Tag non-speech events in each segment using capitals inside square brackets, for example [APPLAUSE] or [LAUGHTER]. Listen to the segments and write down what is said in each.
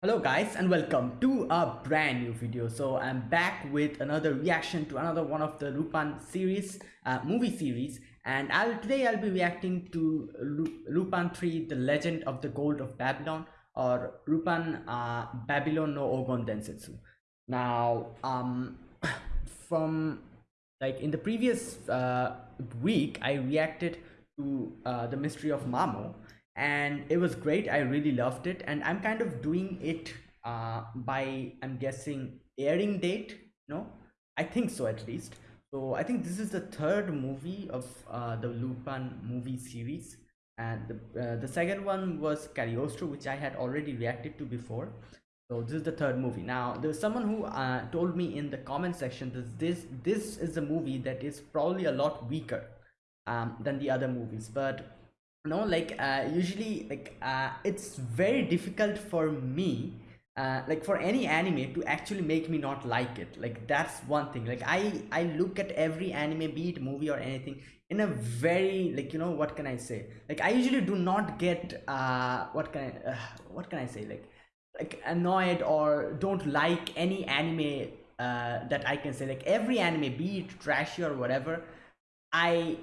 hello guys and welcome to a brand new video. So i'm back with another reaction to another one of the Lupin series uh, movie series. And i'll today i'll be reacting to Lupin 3 the legend of the gold of babylon or Lupin uh, babylon no ogon densetsu. Now um [COUGHS] from like in the previous uh, week i reacted to uh, the mystery of mamo and it was great. I really loved it. And i'm kind of doing it uh, by i'm guessing airing date no? I think so at least. So i think this is the third movie of uh, the lupin movie series. And the, uh, the second one was cagliostro which i had already reacted to before. So this is the third movie. Now there's someone who uh, told me in the comment section that this this is a movie that is probably a lot weaker um, than the other movies. But no like uh, usually like uh, it's very difficult for me uh, like for any anime to actually make me not like it. Like that's one thing. Like i i look at every anime be it movie or anything in a very like you know what can i say? Like i usually do not get uh what can i uh, what can i say? Like like annoyed or don't like any anime uh that i can say. Like every anime be it trashy or whatever i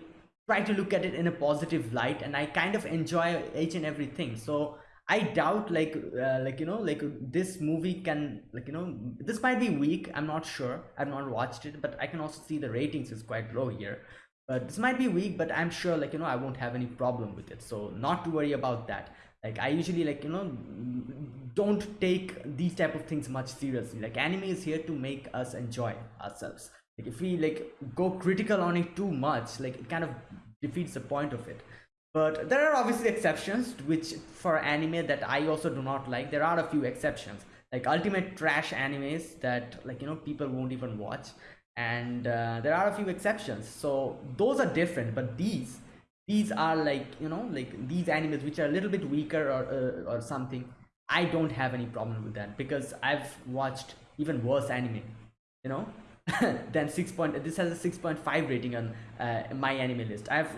try to look at it in a positive light and i kind of enjoy each and everything. So i doubt like uh, like you know like this movie can like you know this might be weak i'm not sure i've not watched it but i can also see the ratings is quite low here. But this might be weak but i'm sure like you know i won't have any problem with it so not to worry about that. Like i usually like you know don't take these type of things much seriously. Like anime is here to make us enjoy ourselves like if we like go critical on it too much like it kind of defeats the point of it. But there are obviously exceptions which for anime that i also do not like there are a few exceptions. Like ultimate trash animes that like you know people won't even watch. And uh, there are a few exceptions. So those are different but these these are like you know like these animes which are a little bit weaker or uh, or something i don't have any problem with that because i've watched even worse anime you know [COUGHS] then 6 point this has a 6.5 rating on uh, my anime list. I've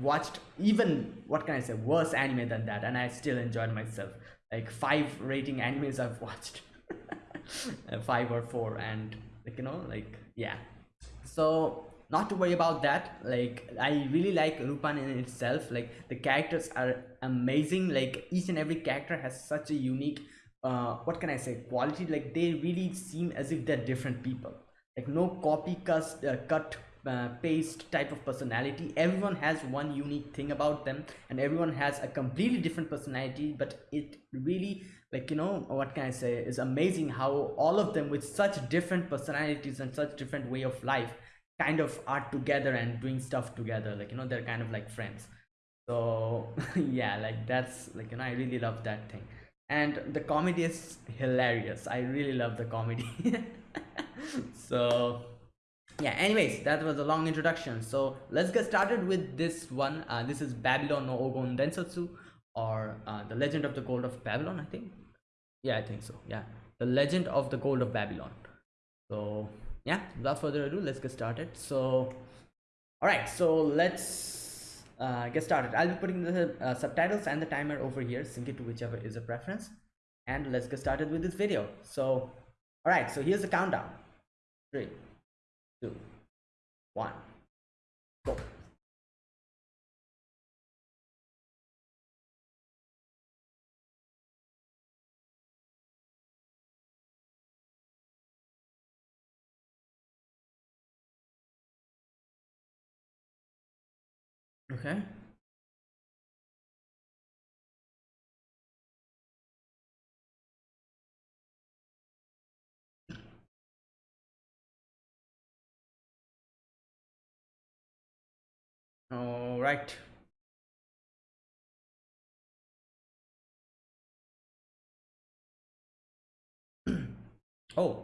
watched even what can i say worse anime than that and i still enjoyed myself. Like five rating animes i've [LAUGHS] watched. Uh, five or four and like you know like yeah. So not to worry about that. Like i really like lupin in itself. Like the characters are amazing. Like each and every character has such a unique uh what can i say quality. Like they really seem as if they're different people like no copy cut, uh, cut uh, paste type of personality. Everyone has one unique thing about them and everyone has a completely different personality but it really like you know what can i say is amazing how all of them with such different personalities and such different way of life kind of are together and doing stuff together. Like you know they're kind of like friends. So [LAUGHS] yeah like that's like you know i really love that thing. And the comedy is hilarious. I really love the comedy [LAUGHS] [LAUGHS] so yeah anyways that was a long introduction. So let's get started with this one. Uh, this is babylon no ogon densetsu or uh, the legend of the gold of babylon i think. Yeah i think so yeah. The legend of the gold of babylon. So yeah without further ado let's get started. So all right so let's uh, get started. I'll be putting the uh, subtitles and the timer over here sync it to whichever is a preference. And let's get started with this video. So all right so here's the countdown three, two, one, go. Okay. Right. [CLEARS THROAT] oh.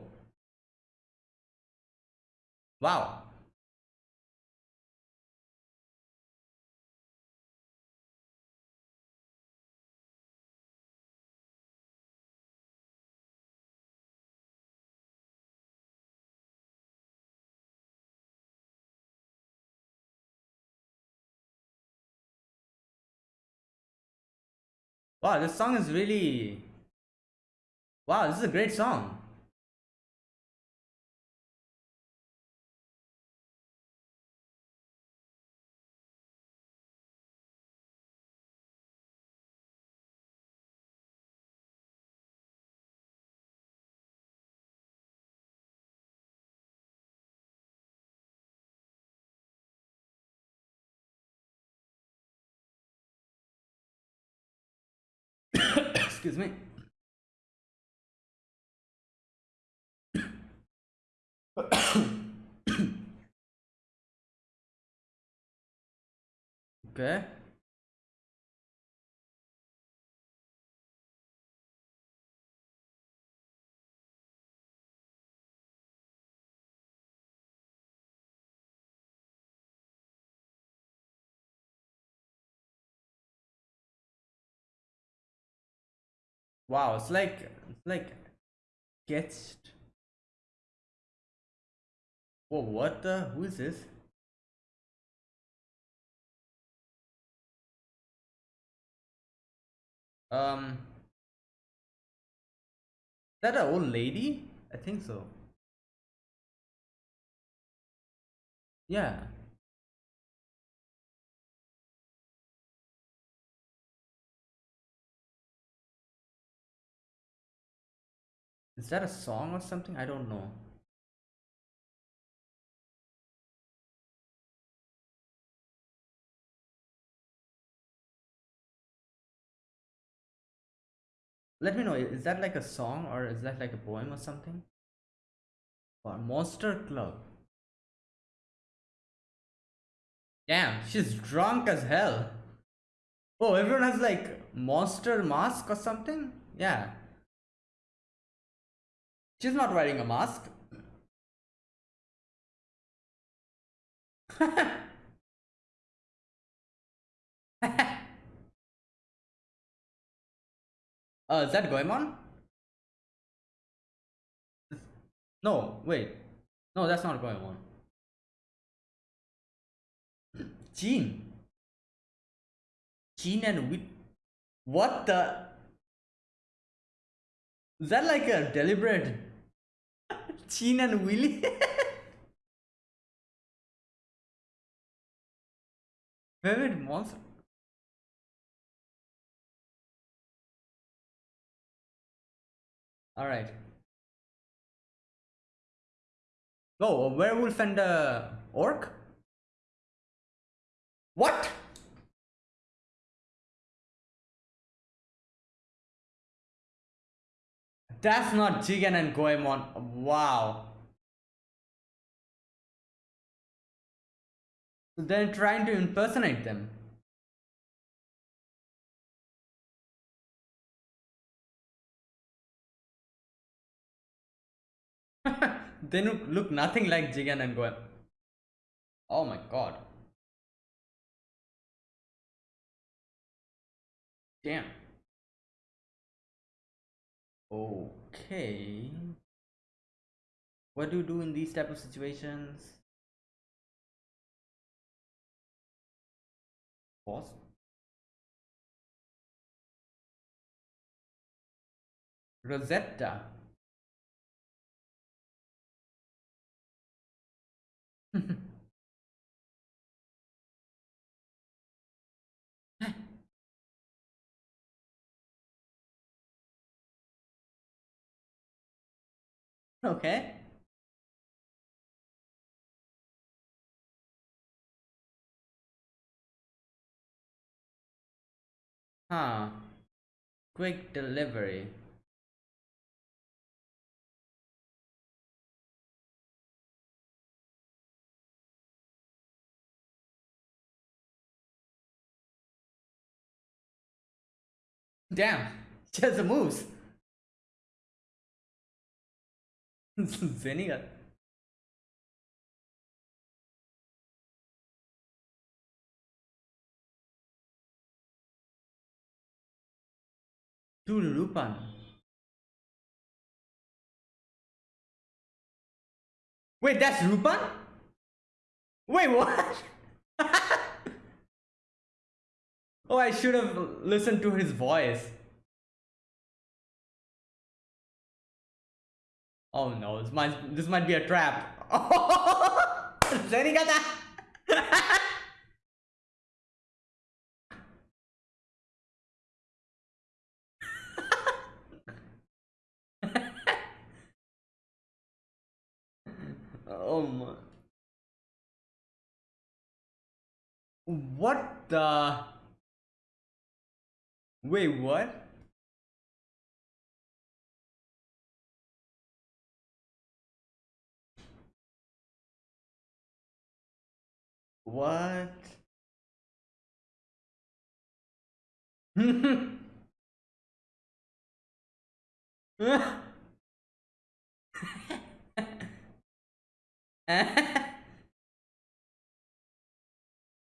Wow. Wow, this song is really Wow, this is a great song. Excuse me. [COUGHS] okay. Wow, it's like it's like sketched. Whoa, what the? Who is this? Um, that an old lady? I think so. Yeah. Is that a song or something? I don't know. Let me know, is that like a song or is that like a poem or something? Or Monster Club. Damn, she's drunk as hell. Oh, everyone has like monster mask or something? Yeah. She's not wearing a mask. [LAUGHS] Uh, is that Goemon? No, wait. No, that's not Goemon. Jean. Jean and Wit. What the? Is that like a deliberate? Jean and Willy? [LAUGHS] Favorite monster? All right. Oh, werewolf and a orc? What? That's not Jigen and Goemon. Wow. They're trying to impersonate them. [LAUGHS] they look, look nothing like Jigen and Goemon. Oh my god. Damn. Okay. What do you do in these type of situations? Pause. Rosetta. [LAUGHS] okay. Huh. Quick delivery. Damn, [LAUGHS] just moves. [LAUGHS] Zenia. Tulurupan. Wait, that's Rupan? Wait, what? [LAUGHS] Oh, I should have listened to his voice. Oh no, this might this might be a trap. [LAUGHS] [LAUGHS] Oh my. What the? Wait, what? What?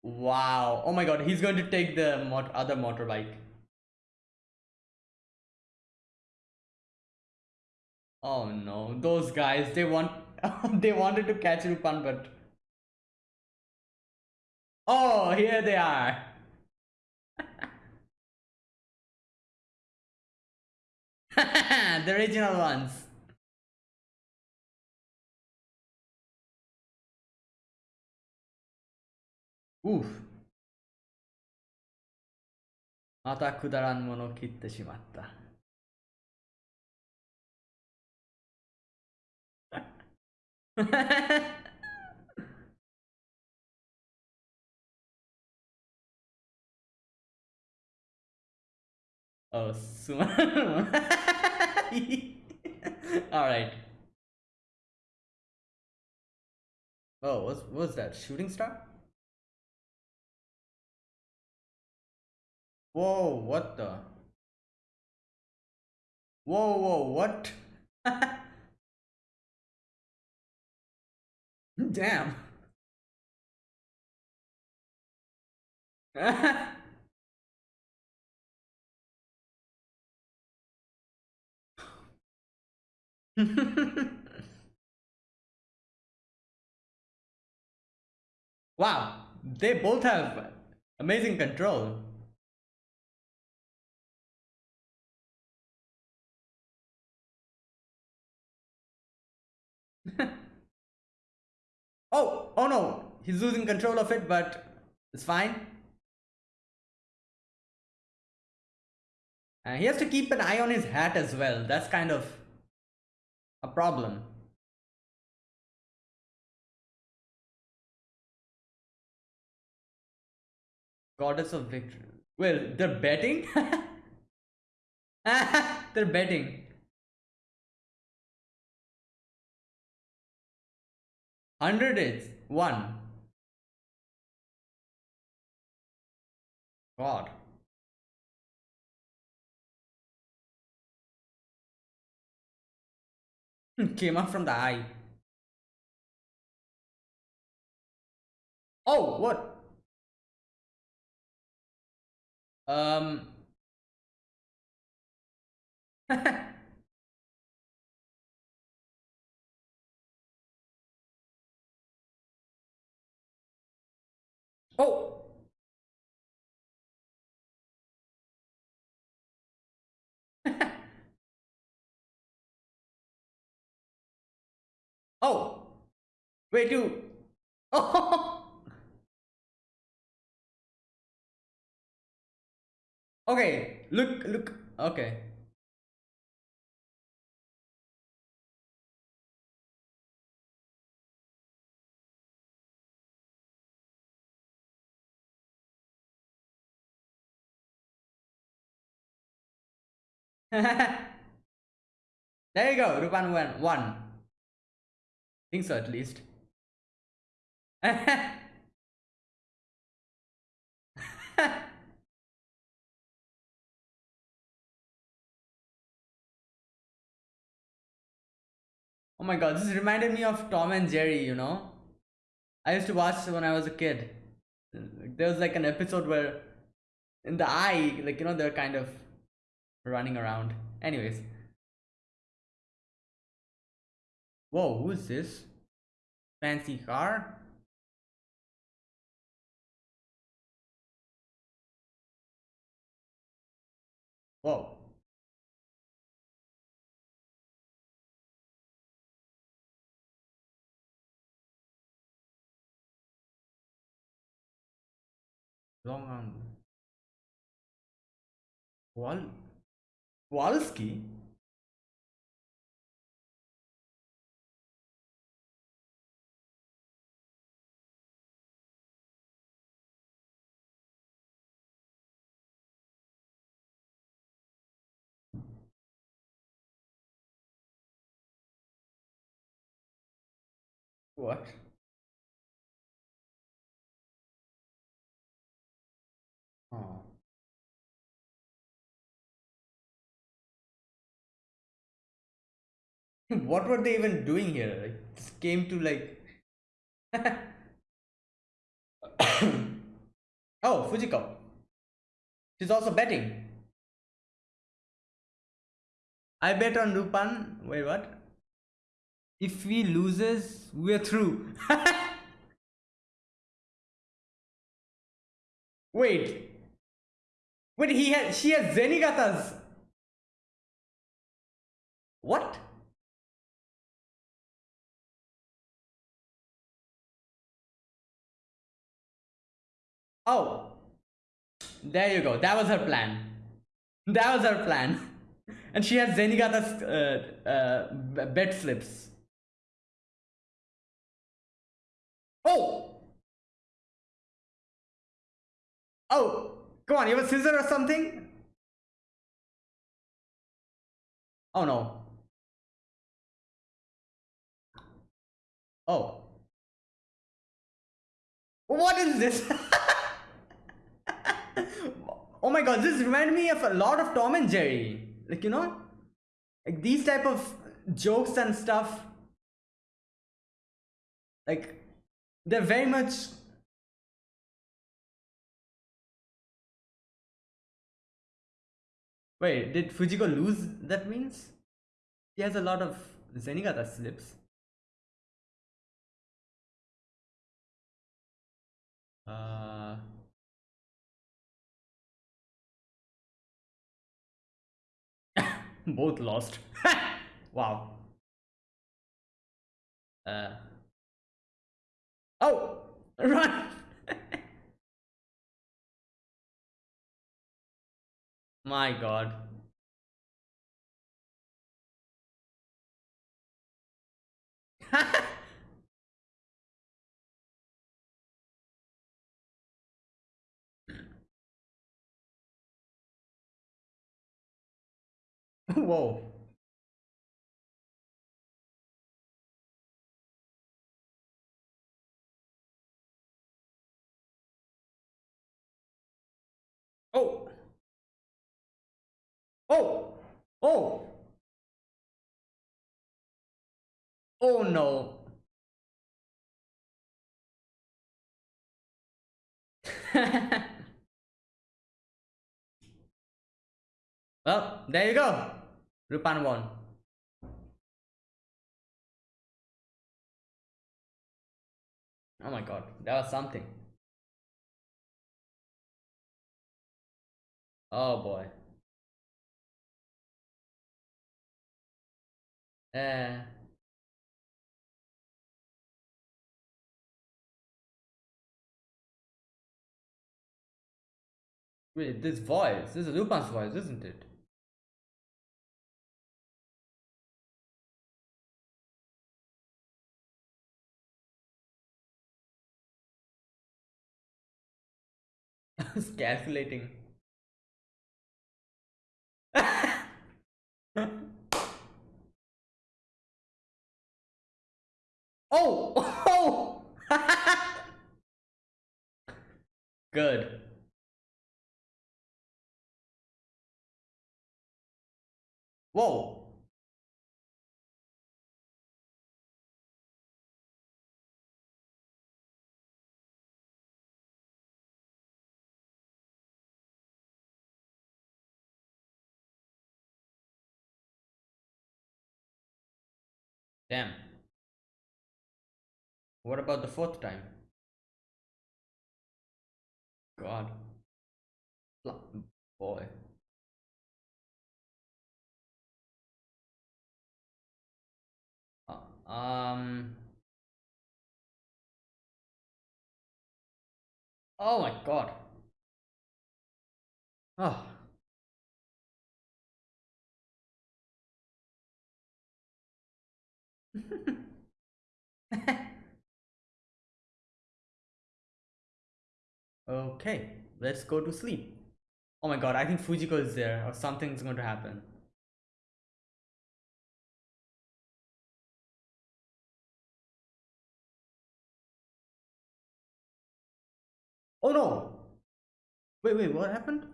wow. Oh my god, he's going to take the mot other motorbike. Oh no, those guys, they want [LAUGHS] they wanted to catch Rupan but Oh, here they are. the original ones. Oof. またくだらんものを切ってしまった。Oh, [LAUGHS] All right. Oh, what's was that? Shooting star? Whoa, what the? Whoa, whoa, what? [LAUGHS] Damn. [LAUGHS] [LAUGHS] wow, they both have amazing control. [LAUGHS] oh, oh no, he's losing control of it, but it's fine. And he has to keep an eye on his hat as well. That's kind of a problem. Goddess of victory. Well, they're betting? [LAUGHS] they're betting. 100 is 1. God. Came up from the eye. Oh, what? Um. [LAUGHS] oh. Oh, wait, you. Oh. [LAUGHS] okay, look, look. Okay. [LAUGHS] there you go, Rupan. One think so at least. [LAUGHS] Oh my god, this reminded me of Tom and Jerry, you know? I used to watch when I was a kid. There was like an episode where in the eye, like, you know, they're kind of running around. Anyways. Whoa, who's this? Fancy car? Whoa. Long angle. Wal Walski? What? Oh. [LAUGHS] what were they even doing here? Like, came to like. [COUGHS] oh, Fujiko. She's also betting. I bet on Rupan. Wait, what? If we loses, we're through. [LAUGHS] Wait. Wait, he has she has Zenigata's. What? Oh. There you go. That was her plan. That was her plan. [LAUGHS] And she has Zenigata's uh, uh, bed slips. Oh! Oh! Come on, you have a scissor or something? Oh no. Oh. What is this? [LAUGHS] oh my god, this reminded me of a lot of Tom and Jerry. Like, you know? Like these type of jokes and stuff. Like, they're very much Wait, did Fujiko lose that means? He has a lot of Zenigata slips. Uh [COUGHS] both lost. [LAUGHS] wow. Uh Oh [LAUGHS] run My god. [LAUGHS] Whoa. Oh! Oh! Oh no! [LAUGHS] well, there you go. Rupan won. Oh my god, that was something. Oh boy. Uh, wait, this voice, this is Rupan's voice, isn't it? [LAUGHS] Calculating. [LAUGHS] Oh! [LAUGHS] Oh! Good. Whoa. Damn. What about the fourth time? God. Boy. Uh, um. Oh my god. Oh. [LAUGHS] okay, let's go to sleep. Oh my god, I think Fujiko is there or something's going to happen. Oh no! Wait, wait, what happened?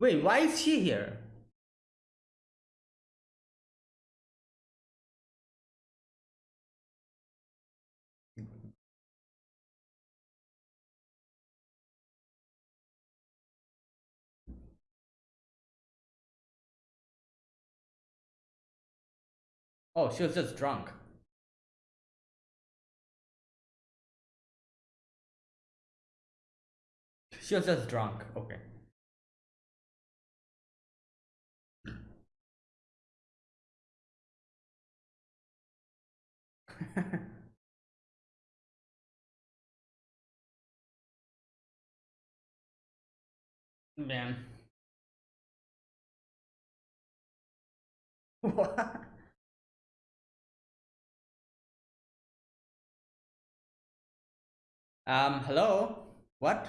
Wait, why is she here? Oh, she was just drunk. She was just drunk. Okay. [LAUGHS] Man. What? Um, hello? What?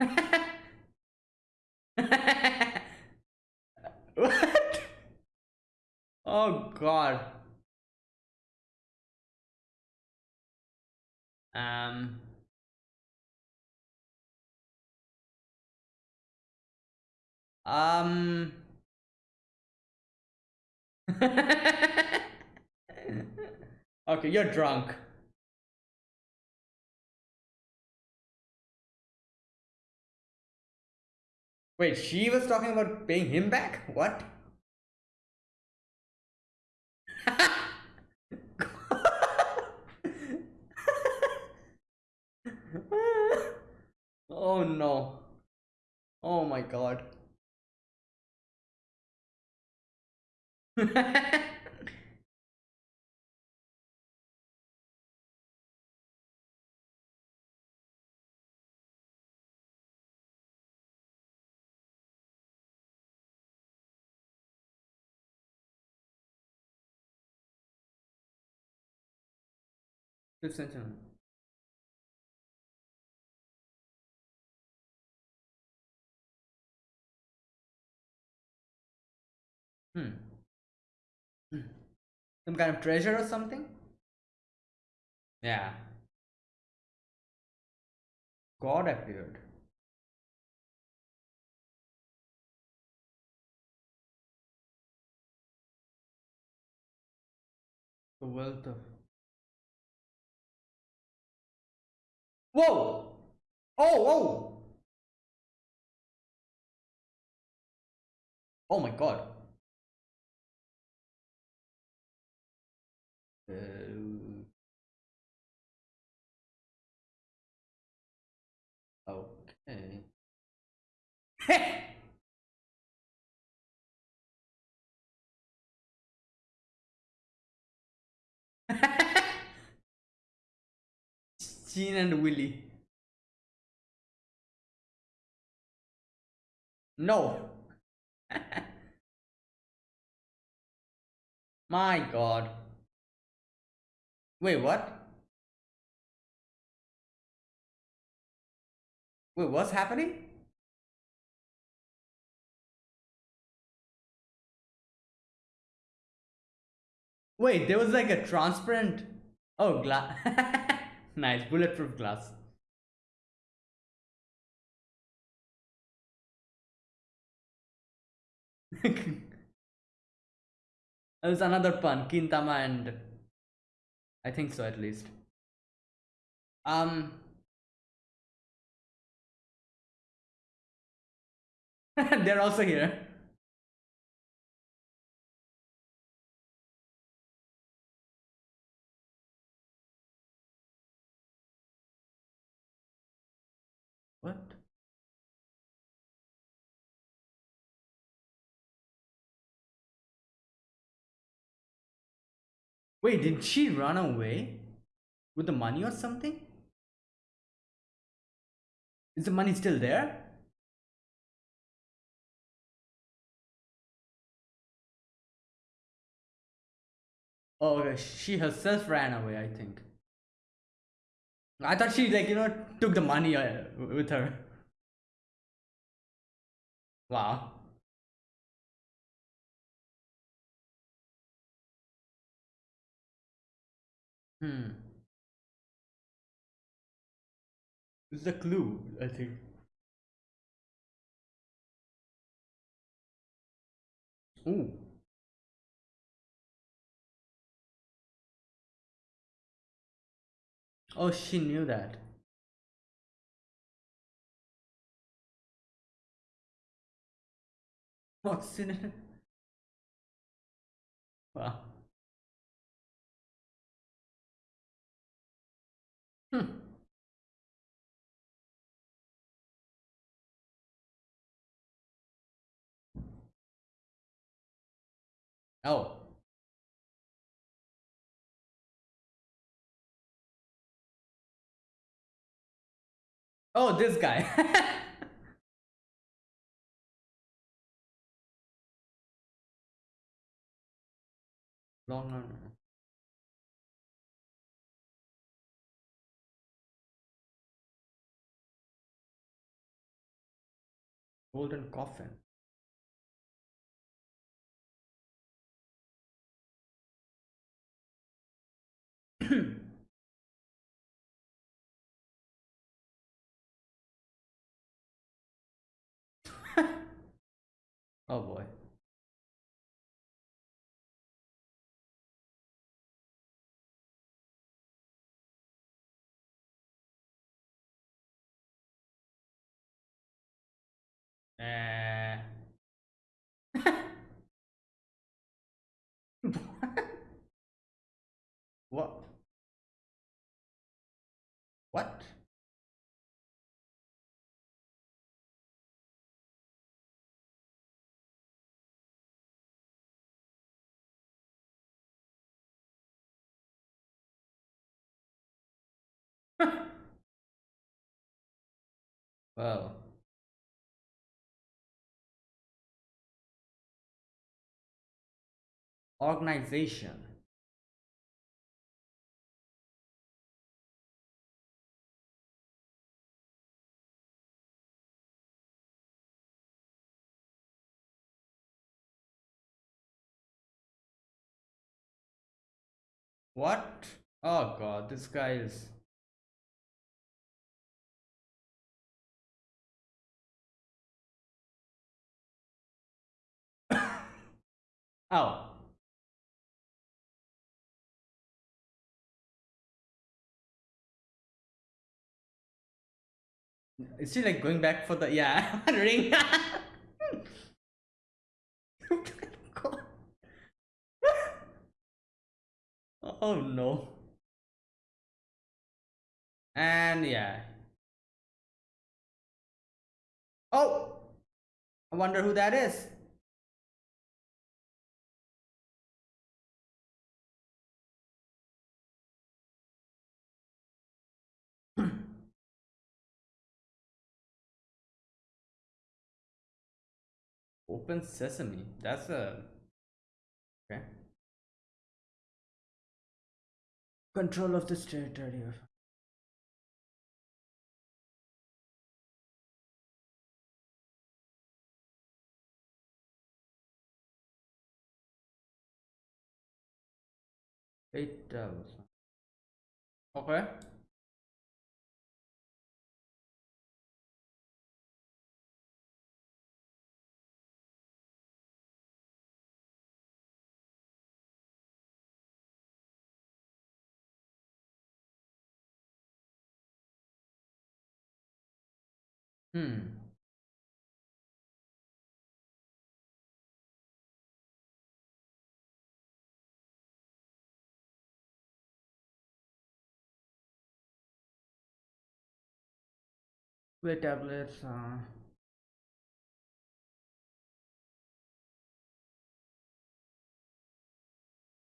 [LAUGHS] what? Oh god. Um. Um. [LAUGHS] okay, you're drunk. Wait, she was talking about paying him back? What? [LAUGHS] oh no. Oh my god. [LAUGHS] Century. Hmm. hmm. Some kind of treasure or something? Yeah. God appeared. The wealth of. Whoa! Oh, oh! Oh my god. Uh, okay. [LAUGHS] [LAUGHS] Jean and Willy. No. [LAUGHS] My god. Wait, what? Wait, what's happening? Wait, there was like a transparent. Oh, glass. [LAUGHS] nice, bulletproof glass. [LAUGHS] There's another pun, Kintama and I think so at least. Um [LAUGHS] They're also here. Wait, did she run away with the money or something? Is the money still there? Oh, okay. She herself ran away, I think. I thought she, like, you know, took the money uh, with her. Wow. Hmm. It's a clue, I think. Ooh. Oh, she knew that. What's in it? Wow. Hmm. Oh. Oh, this guy. [LAUGHS] Long arm. Golden coffin. [COUGHS] oh boy. Uh... [LAUGHS] what? What? [LAUGHS] well. Organization. What? Oh god, this guy is. [COUGHS] oh. Is she like going back for the yeah [LAUGHS] ring? [LAUGHS] oh no. And yeah. Oh! I wonder who that is. Open Sesame. That's a okay. Control of this territory. Eight devils. Okay. Hmm. Play tablets. Uh...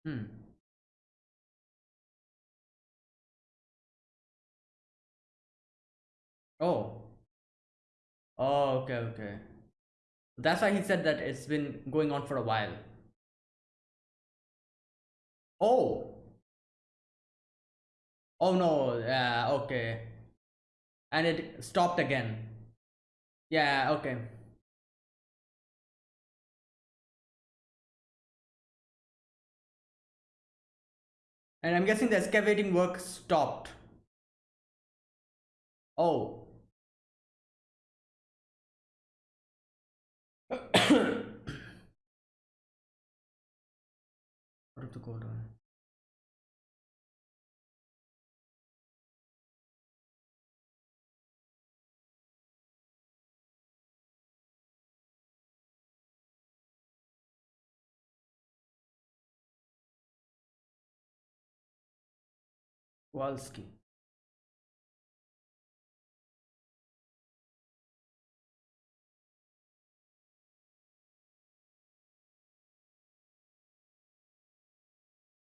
Hmm. Oh. Oh, okay, okay. That's why he said that it's been going on for a while. Oh. Oh no, yeah, okay. And it stopped again. Yeah, okay. And I'm guessing the excavating work stopped. Oh. What to go down? Walski.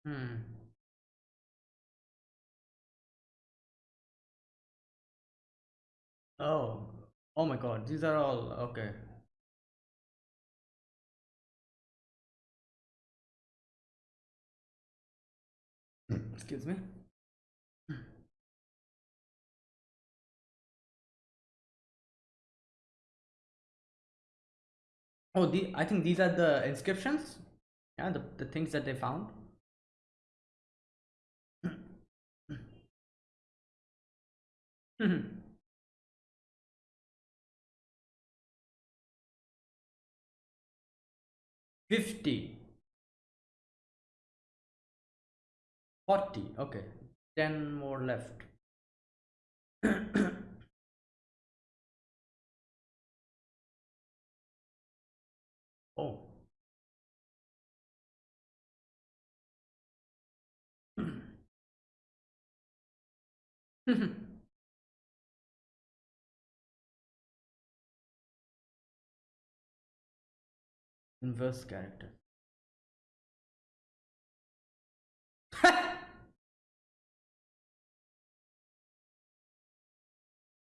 Hmm. Oh. Oh my god, these are all okay. Excuse me. Oh, the I think these are the inscriptions. Yeah, the, the things that they found. Mm-hmm. Fifty. Forty. Okay. Ten more left. [COUGHS] oh. Mm-hmm. Inverse character. [LAUGHS]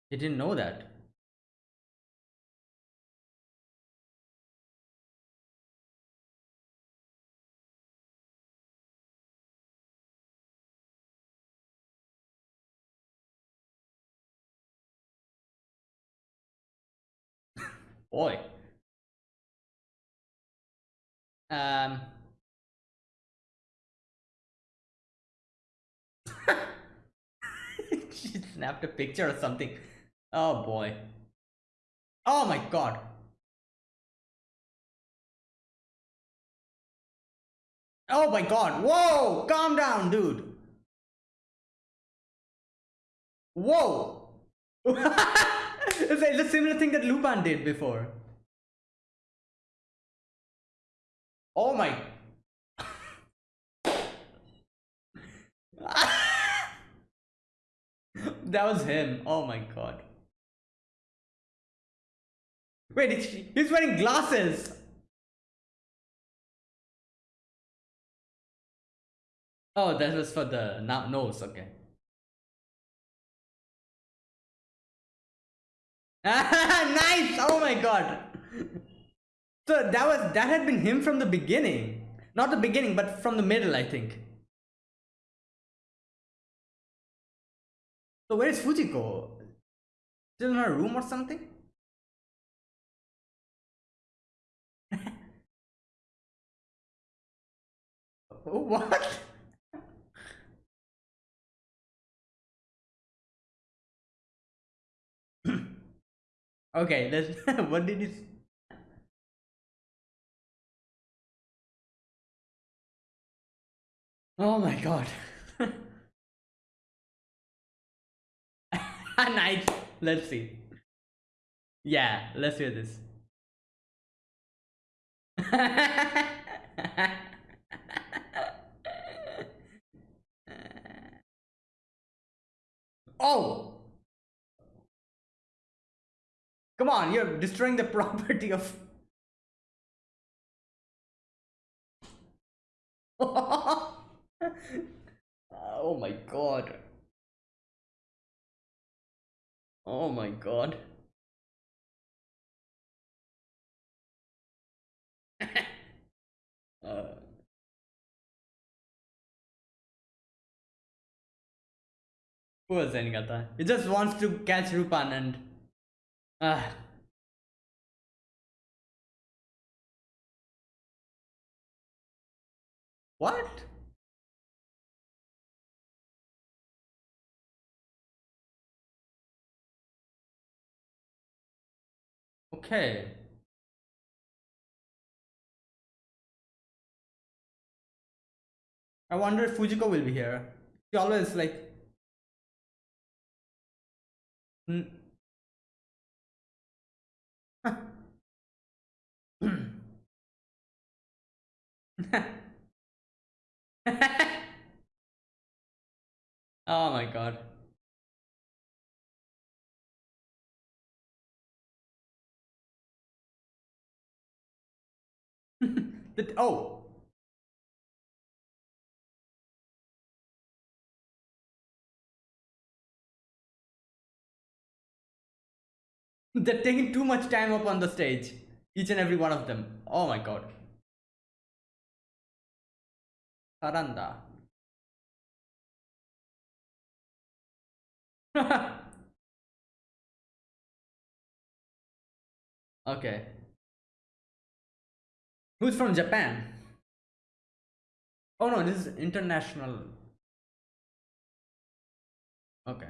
he didn't know that. [LAUGHS] Boy. Um. [LAUGHS] she snapped a picture or something. Oh boy. Oh my god. Oh my god. Whoa! Calm down, dude. Whoa! [LAUGHS] it's, a, similar thing that Lupin did before. Oh my. [LAUGHS] that was him. Oh my god. Wait, he's wearing glasses. Oh, that was for the nose. Okay. [LAUGHS] nice! Oh my god. So that was that had been him from the beginning. Not the beginning, but from the middle, I think. So where is Fujiko? Still in her room or something? [LAUGHS] Oh, what? [LAUGHS] okay, let's [LAUGHS] what did you Oh my god. [LAUGHS] nice. Let's see. Yeah, let's hear this. [LAUGHS] oh! Come on, you're destroying the [LAUGHS] property of [LAUGHS] Ah, oh my god. Oh my god. [LAUGHS] uh. Poor Zenigata. He just wants to catch Rupan and... Ah. What? Okay. I wonder if Fujiko will be here. She always like. Mm. [LAUGHS] oh my god. The, oh. They're taking too much time up on the stage. Each and every one of them. Oh my god. Saranda. [LAUGHS] okay. Who's from Japan? Oh no, this is international. Okay.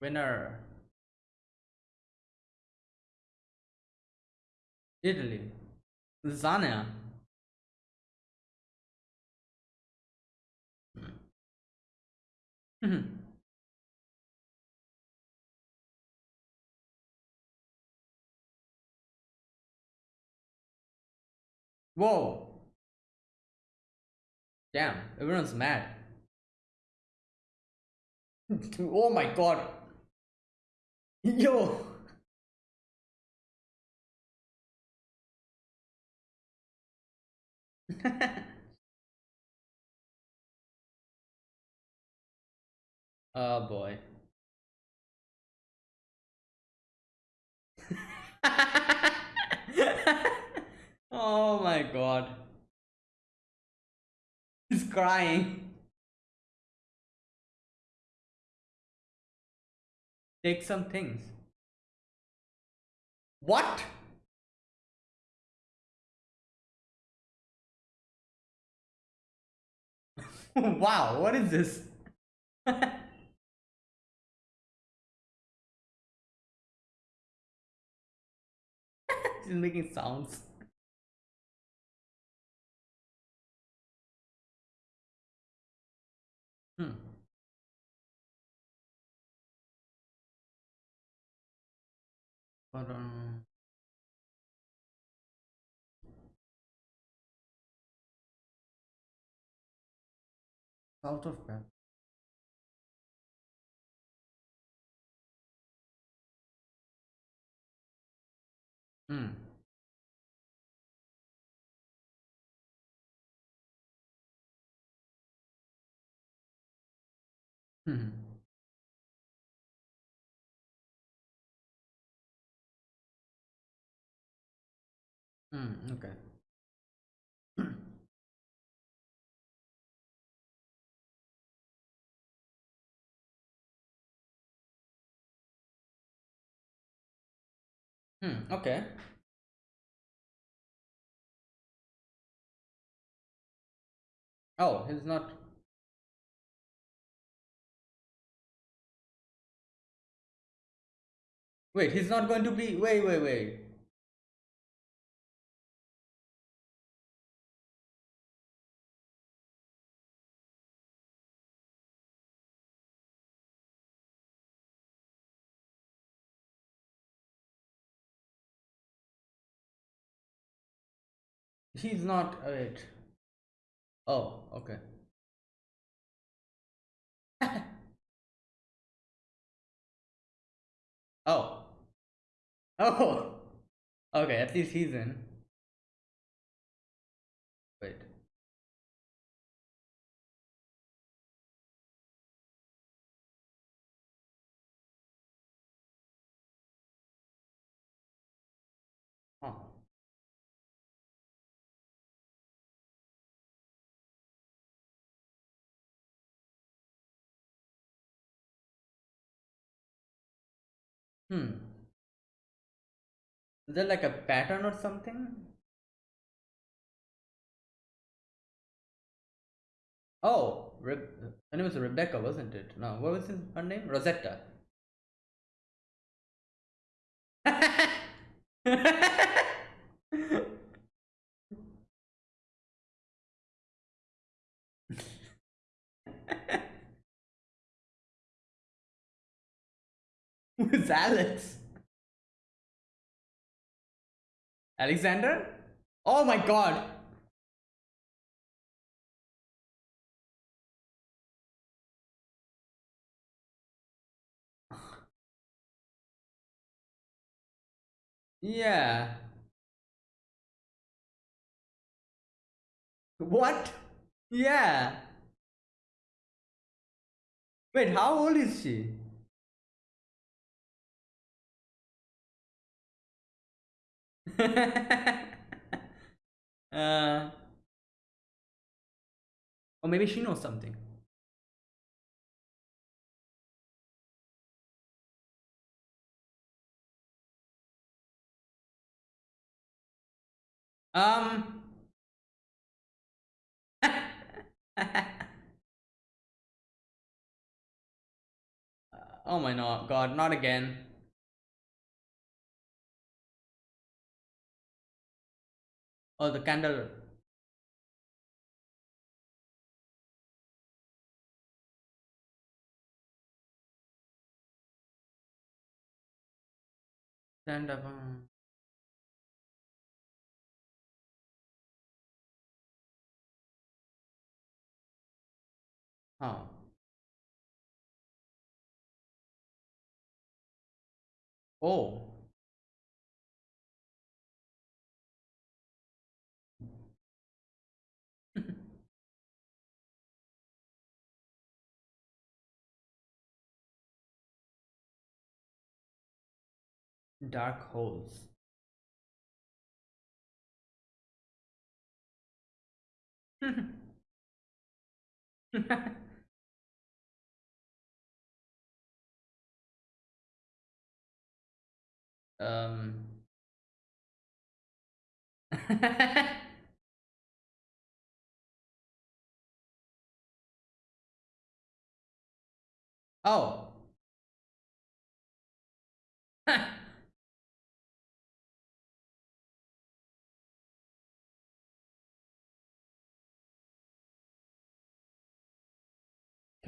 Winner. Italy. Lasagna. Mhm. Whoa. Damn, everyone's mad. [LAUGHS] oh my god. Yo. [LAUGHS] oh boy. [LAUGHS] oh my god. He's crying. Take some things. What? [LAUGHS] wow, what is this? [LAUGHS] She's making sounds. Hmm. But, um, South of bed. Hmm. Hmm. Hmm. Okay. Hmm, okay. Oh, he's not. Wait, he's not going to be. Wait, wait, wait. he's not wait oh okay. [LAUGHS] Oh. Oh. Okay at least he's in. Wait. Huh. Hmm. Is there like a pattern or something? Oh, Re her name was Rebecca, wasn't it? No, what was her name? Rosetta. [LAUGHS] [LAUGHS] Who's Alex? Alexander? Oh my god! [SIGHS] Yeah. What? Yeah. Wait, how old is she? [LAUGHS] uh, or maybe she knows something. Um. [LAUGHS] oh my god, not again. Oh, the candle. Stand up. um. Oh. Dark holes. [LAUGHS] um. [LAUGHS] oh. [LAUGHS]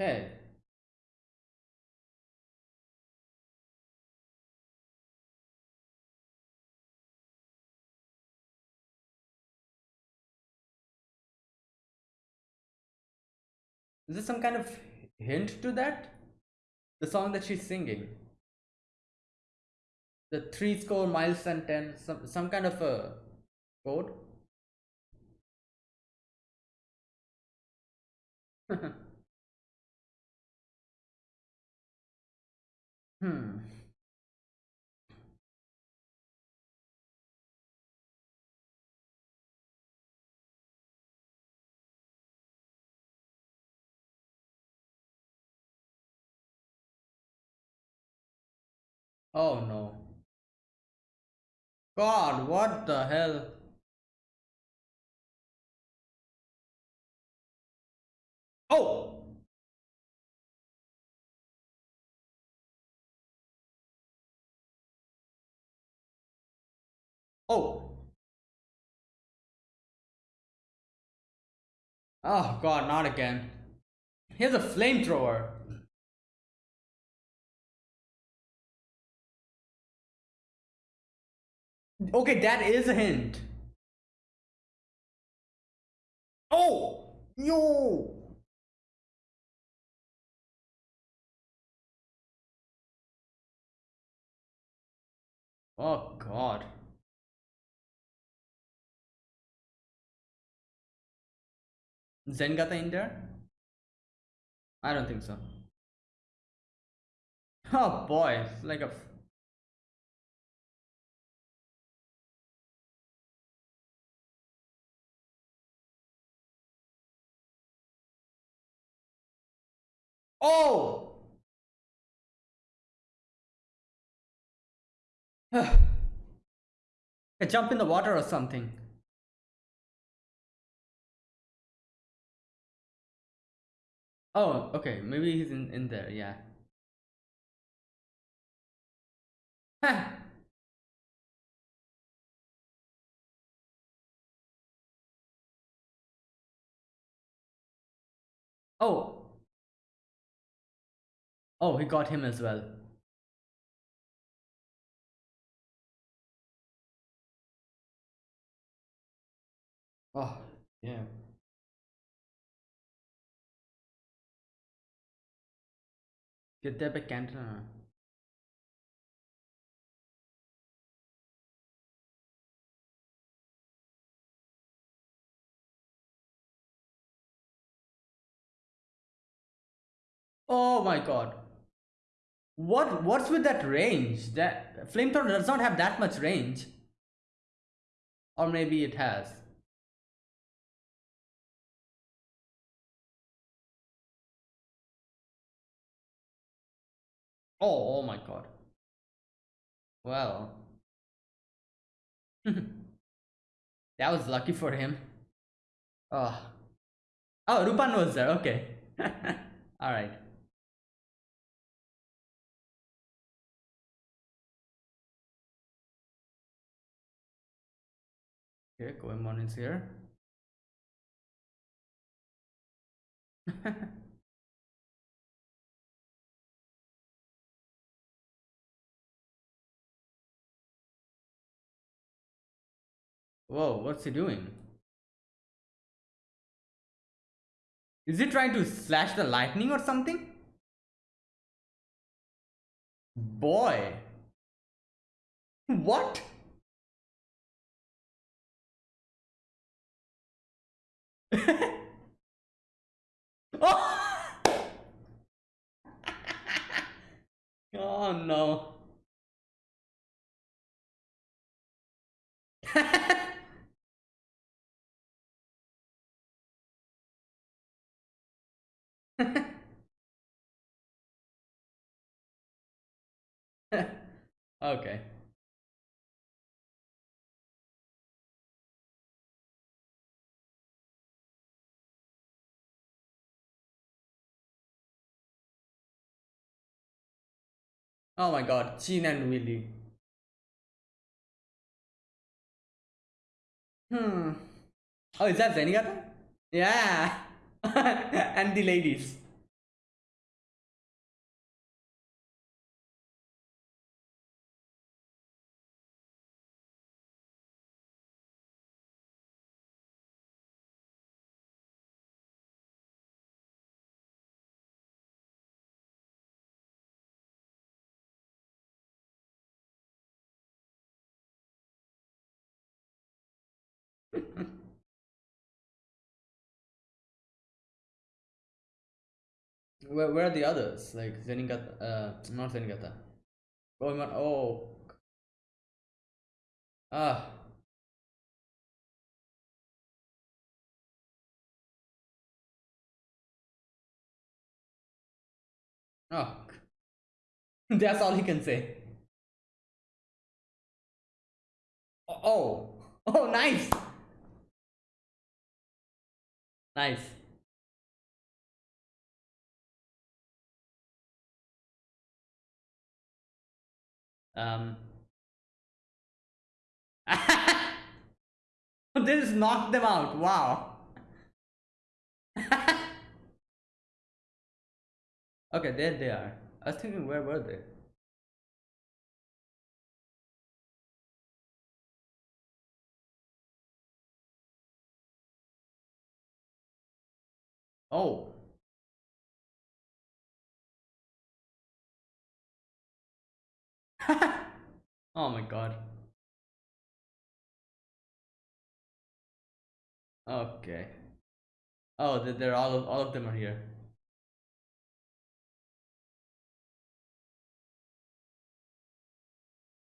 okay. Is there some kind of hint to that? The song that she's singing. The three score miles and ten, some some kind of a code. [LAUGHS] hmm. Oh no. God, what the hell? Oh! Oh! Oh god, not again. Here's a flamethrower. Okay, that is a hint. Oh! Yo! Oh god. Zenigata in there? I don't think so. Oh boy, it's like a Oh! [SIGHS] jump in the water or something. Oh, okay. Maybe he's in, in there, yeah. oh. Oh, he got him as well. Oh, yeah. Get back Canton. Oh my god. What what's with that range? That flamethrower does not have that much range. Or maybe it has. Oh, oh my god. Well. [LAUGHS] that was lucky for him. Ah. Oh. Oh, Rupan was there. Okay. [LAUGHS] Alright. Okay, Goemon is here. [LAUGHS] Whoa, what's he doing? Is he trying to slash the lightning or something? Boy. What? [LAUGHS] oh! [LAUGHS] oh no. [LAUGHS] [LAUGHS] okay. Oh my god, Chin and Willy. Hmm. Oh, is that Zenigata? Yeah. [LAUGHS] and the ladies. Where, where are the others? Like Zenigata, uh, not Zenigata. Oh, man, oh. Ah. Oh. [LAUGHS] That's all he can say. Oh. Oh, [LAUGHS] nice. Nice. Um. [LAUGHS] this knocked them out. Wow. [LAUGHS] okay, there they are. I was thinking, where were they? Oh. [LAUGHS] oh my god. Okay. Oh, they're all of all of them are here.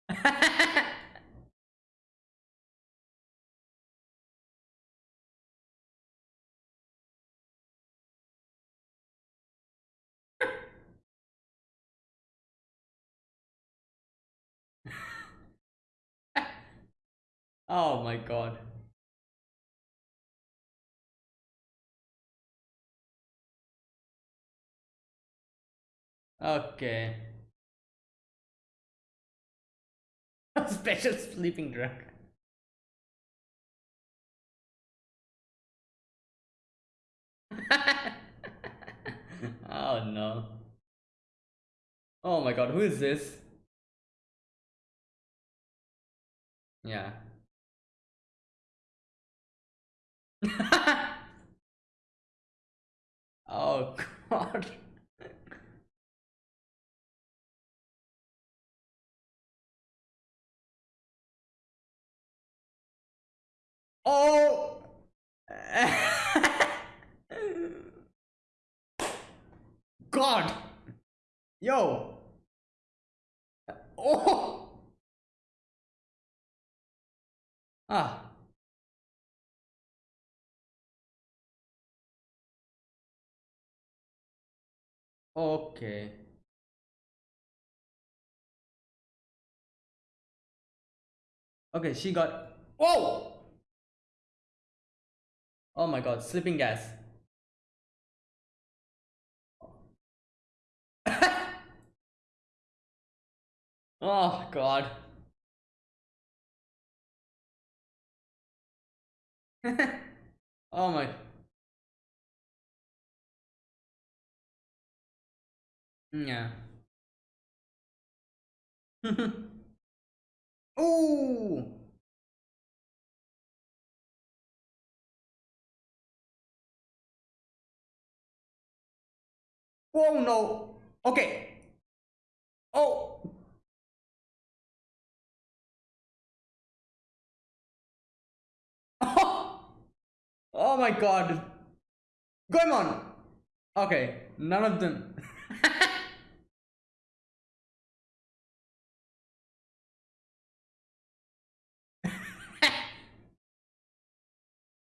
[LAUGHS] Oh my god. Okay. [LAUGHS] Special sleeping drug. [LAUGHS] oh no. Oh my god, who is this? Yeah. [LAUGHS] oh god. oh. [LAUGHS] god. Yo. Oh. Ah. Okay. Okay, she got. Whoa! Oh my god, sleeping gas. [LAUGHS] oh god. [LAUGHS] oh my. Yeah. [LAUGHS] Ooh. Oh no. Okay. Oh. [LAUGHS] Oh my god. Going on. Okay, none of them. [LAUGHS]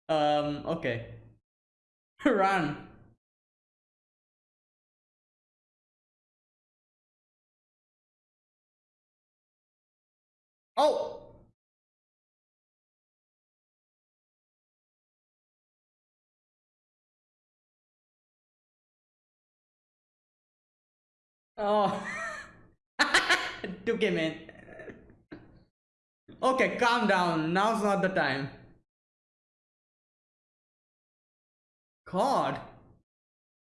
um, okay. Run. Oh! Oh, [LAUGHS] took him in. Okay, calm down. Now's not the time. God.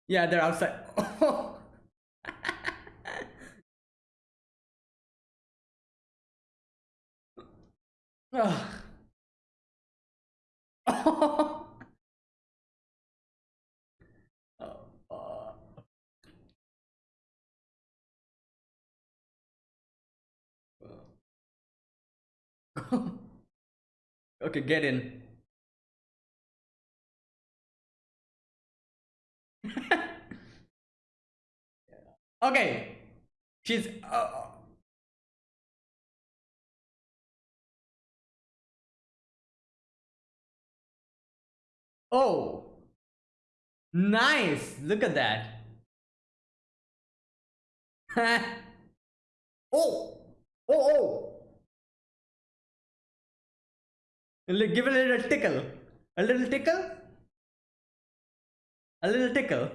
Yeah, they're outside. oh. [LAUGHS] okay, get in. Okay, she's. Uh, oh, nice! Look at that. [LAUGHS] oh, oh, oh. Give a little tickle. A little tickle. A little tickle.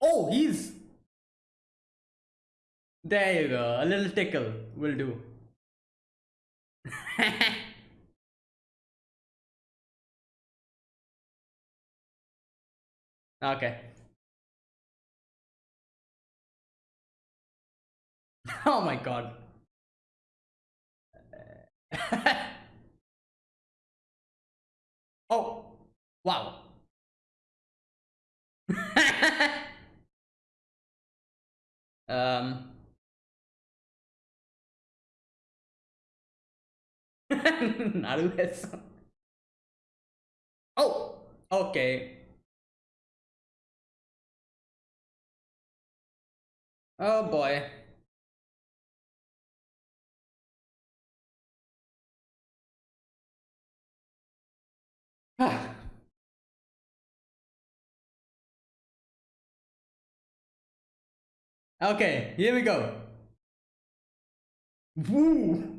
Oh, he's. There you go. A little tickle will do. [LAUGHS] okay. [LAUGHS] Oh my god. [LAUGHS] Oh, wow. [LAUGHS] um. [LAUGHS] [LAUGHS] Oh, okay. Oh boy. [SIGHS] Okay, here we go. Woo!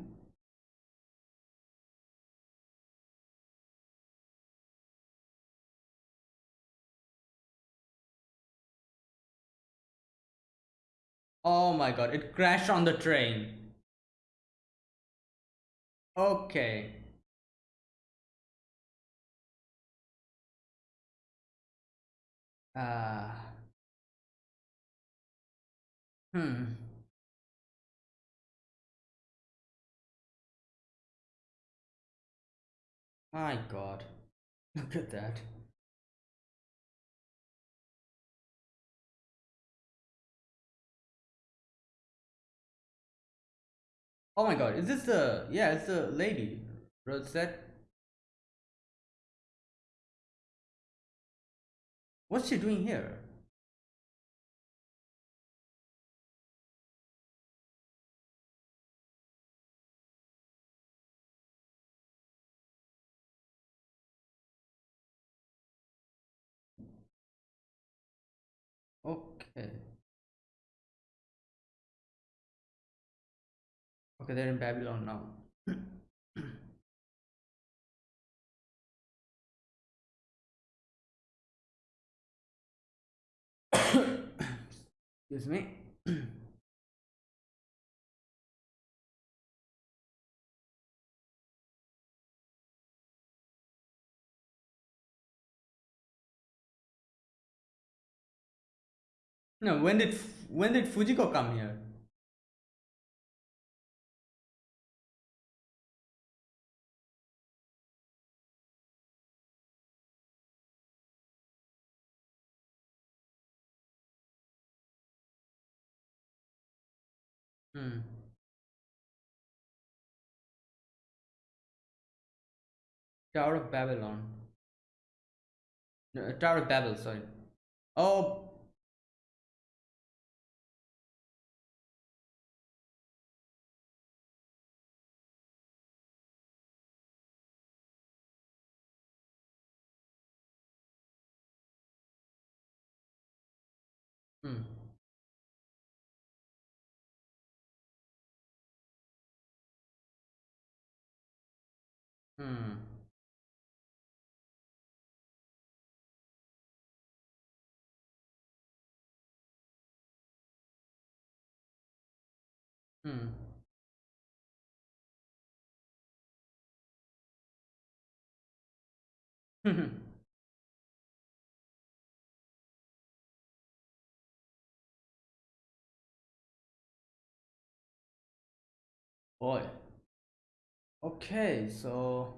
Oh my god, it crashed on the train. Okay. Ah. Uh hmm. My god. [LAUGHS] Look at that. Oh my god, is this the yeah, it's the lady. Rosette. What's she doing here? Okay, they're in Babylon now. Excuse me. no, when did when did Fujiko come here? Tower of Babylon. No, Tower of Babel, sorry. Oh. Hmm. [LAUGHS] Boy. Okay, so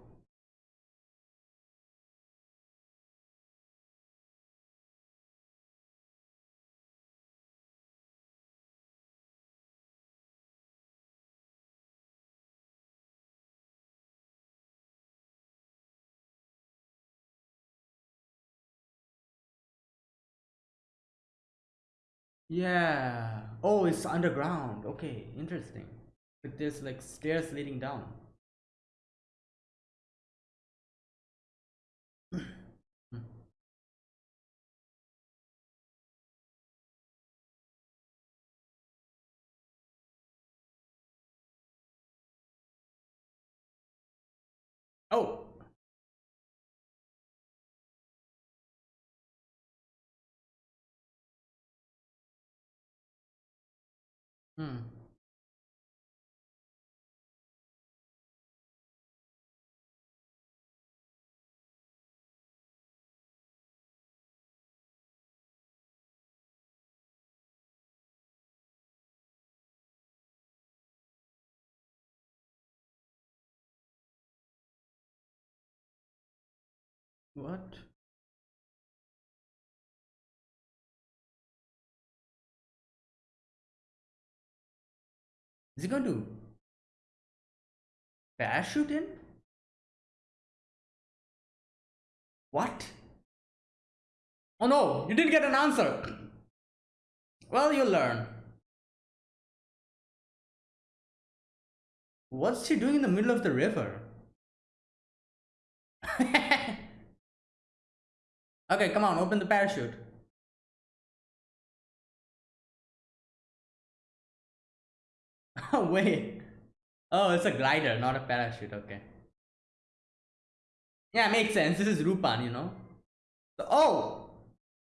yeah. Oh, it's underground. Okay, interesting. But there's like stairs leading down. Hmm. What? Is he going to parachute in? What? Oh no, you didn't get an answer. Well, you'll learn. What's she doing in the middle of the river? [LAUGHS] okay, come on, open the parachute. [LAUGHS] wait. Oh, it's a glider, not a parachute. Okay. Yeah, makes sense. This is Rupan, you know. oh,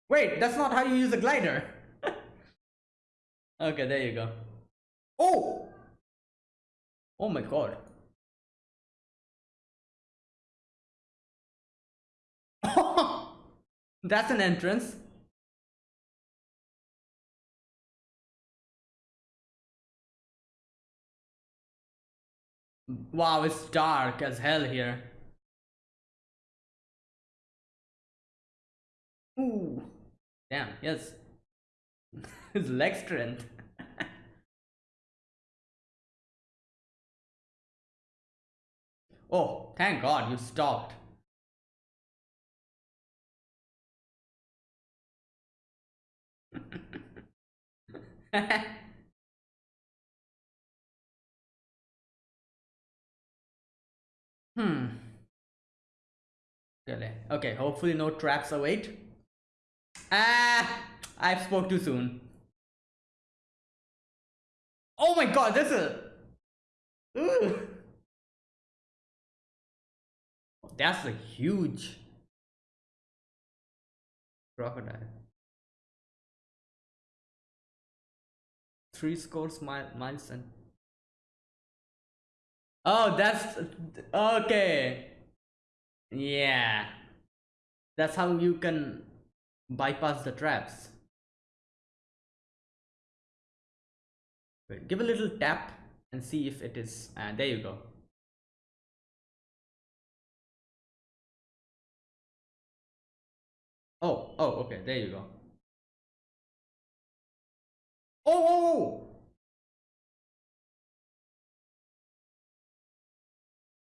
wait, that's not how you use a glider. [LAUGHS] Okay, there you go. Oh! Oh my god. [LAUGHS] That's an entrance. Wow, it's dark as hell here. Ooh. Damn, yes. [LAUGHS] His leg strength. [LAUGHS] oh, thank god you stopped. [LAUGHS] hmm. Okay, hopefully no traps await. Ah, I've spoke too soon. Oh my god, this is... Ooh. That's a huge crocodile. Three scores mile, miles and... Oh, that's... Okay. Yeah. That's how you can bypass the traps. Wait, give a little tap and see if it is uh, there you go oh oh okay there you go oh, oh, oh.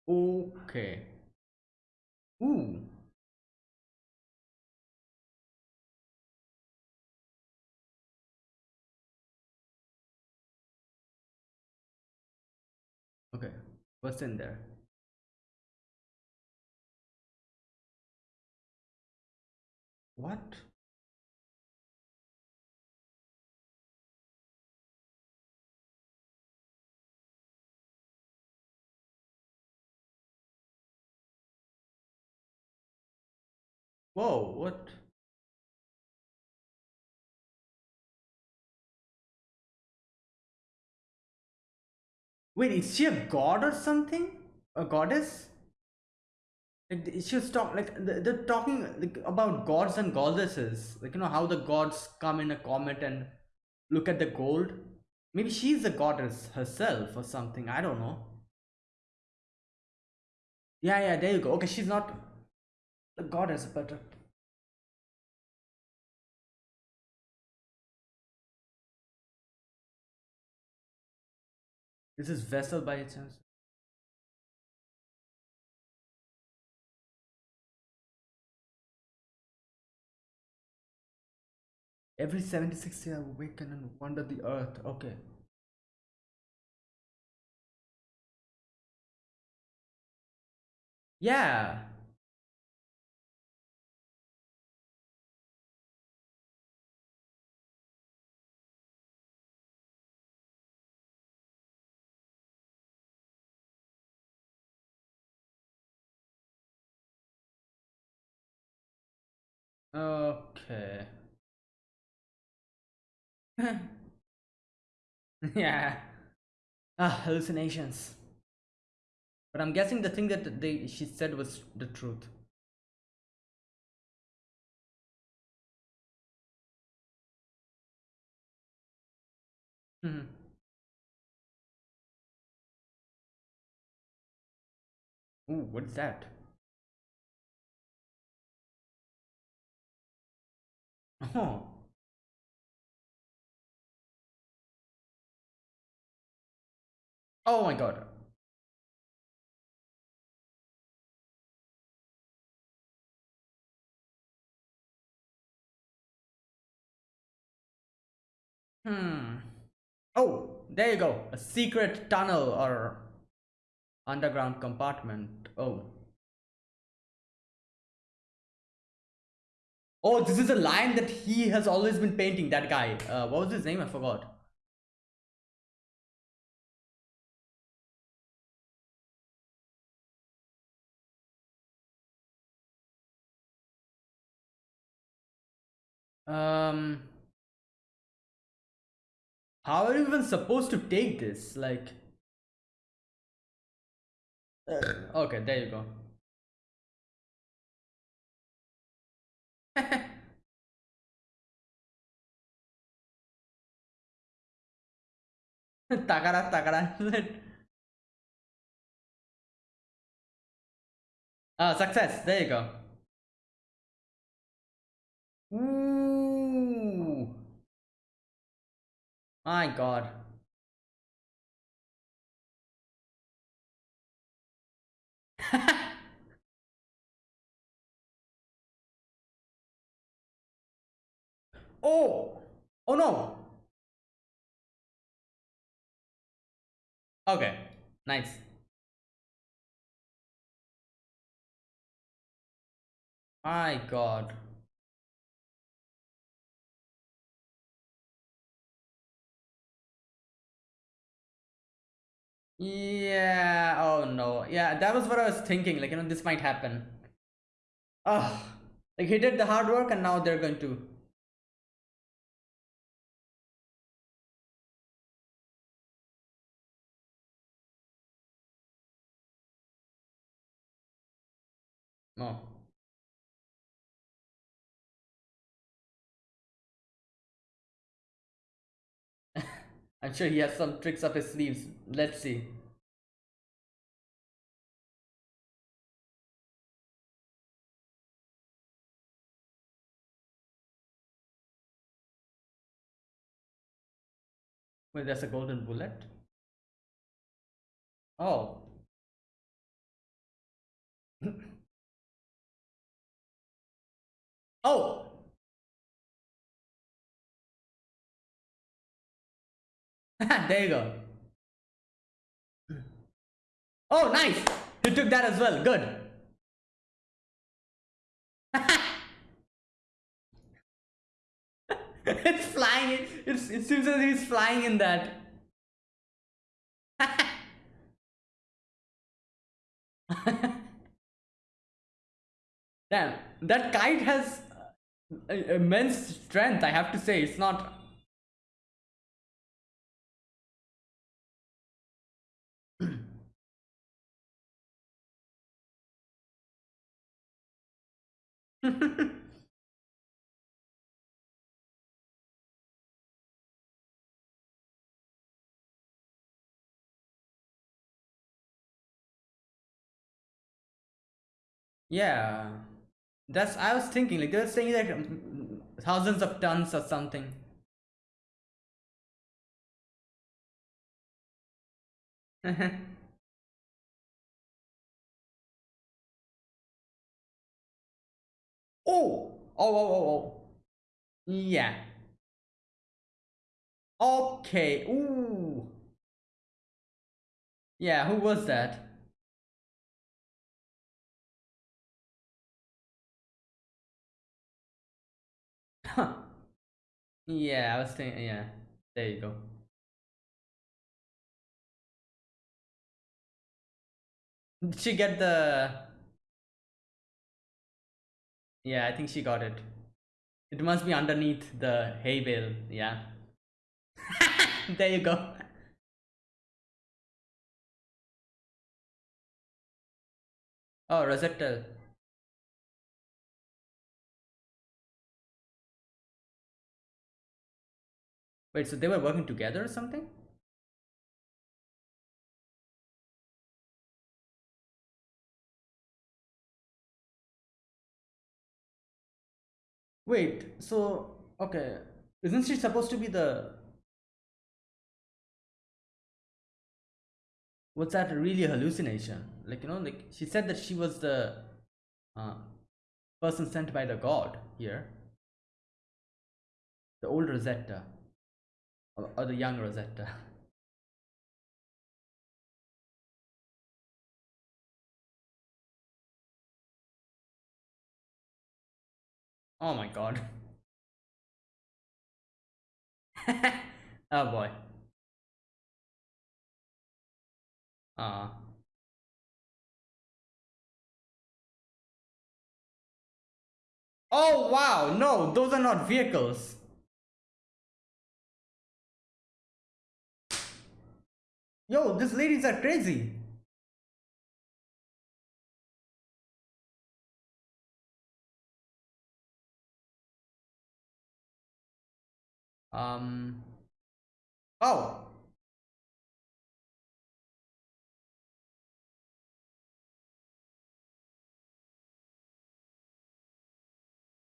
Okay ooh Okay, what's in there? What? Whoa, what? Wait, is she a god or something? A goddess? Like she's talk like they're talking like, about gods and goddesses. Like you know how the gods come in a comet and look at the gold. Maybe she's a goddess herself or something. I don't know. Yeah, yeah, there you go. Okay, she's not a goddess, but This is vessel by chance. Every 76 years awaken and wander the earth. Okay. Yeah. Okay. [LAUGHS] yeah. Ah, hallucinations. But I'm guessing the thing that they she said was the truth. Hmm. Ooh, what's that? Oh. Oh my god. Hmm. Oh, there you go. A secret tunnel or underground compartment. Oh. Oh, this is a line that he has always been painting, that guy. Uh, what was his name? I forgot. Um, How are you even supposed to take this? Like, okay, there you go. [LAUGHS] takara takara [LAUGHS] ah success. There you go. Ooh. my god [LAUGHS] oh oh no Okay, nice. My god. Yeah, oh no. Yeah, that was what I was thinking. Like, you know, this might happen. Oh, like he did the hard work and now they're going to No. [LAUGHS] I'm sure he has some tricks up his sleeves. Let's see. Wait, there's a golden bullet? Oh. [LAUGHS] oh! [LAUGHS] there you go. Oh, nice! You took that as well. Good. [LAUGHS] it's flying. It's, it seems as if he's flying in that. [LAUGHS] Damn, that kite has immense strength, I have to say. It's not [LAUGHS] yeah. That's I was thinking like they were saying that um, thousands of tons or something. [LAUGHS] Oh! Oh, oh, oh, oh. Yeah. Okay. Ooh. Yeah, who was that? Huh. [LAUGHS] Yeah, I was thinking, yeah. There you go. Did she get the... Yeah, I think she got it. It must be underneath the hay bale, yeah. [LAUGHS] there you go. Oh, Rosetta. Wait, so they were working together or something? Wait, so okay, isn't she supposed to be the what's that really a hallucination? Like you know, like she said that she was the uh, person sent by the god here, the old Rosetta or, or the young Rosetta. [LAUGHS] Oh my god. [LAUGHS] oh boy. Uh. Oh wow, no, those are not vehicles. Yo, these ladies are crazy. Um. Oh.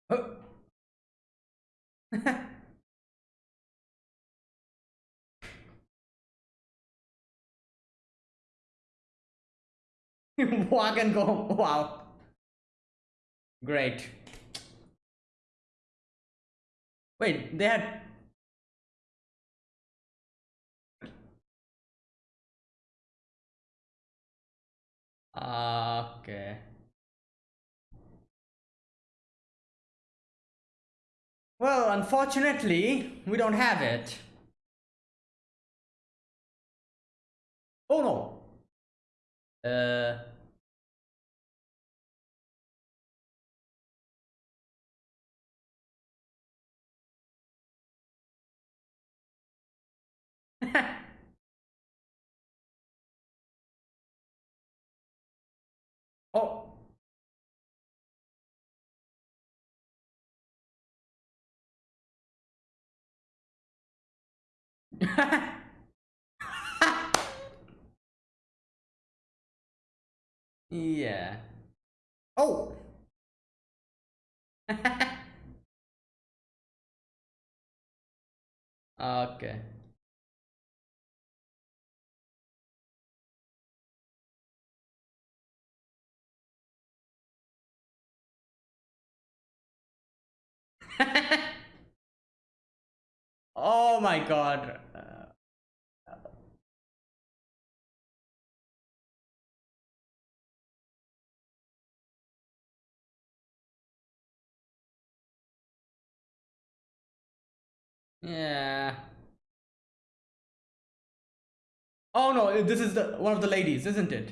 Oh. [LAUGHS] [LAUGHS] Walk and go. Wow. Great. Wait, they had. Uh, okay. Well, unfortunately, we don't have it. Oh no. Uh. oh. Yeah. Oh. [LAUGHS] okay. [LAUGHS] oh my god. Yeah. Oh no, this is the one of the ladies, isn't it?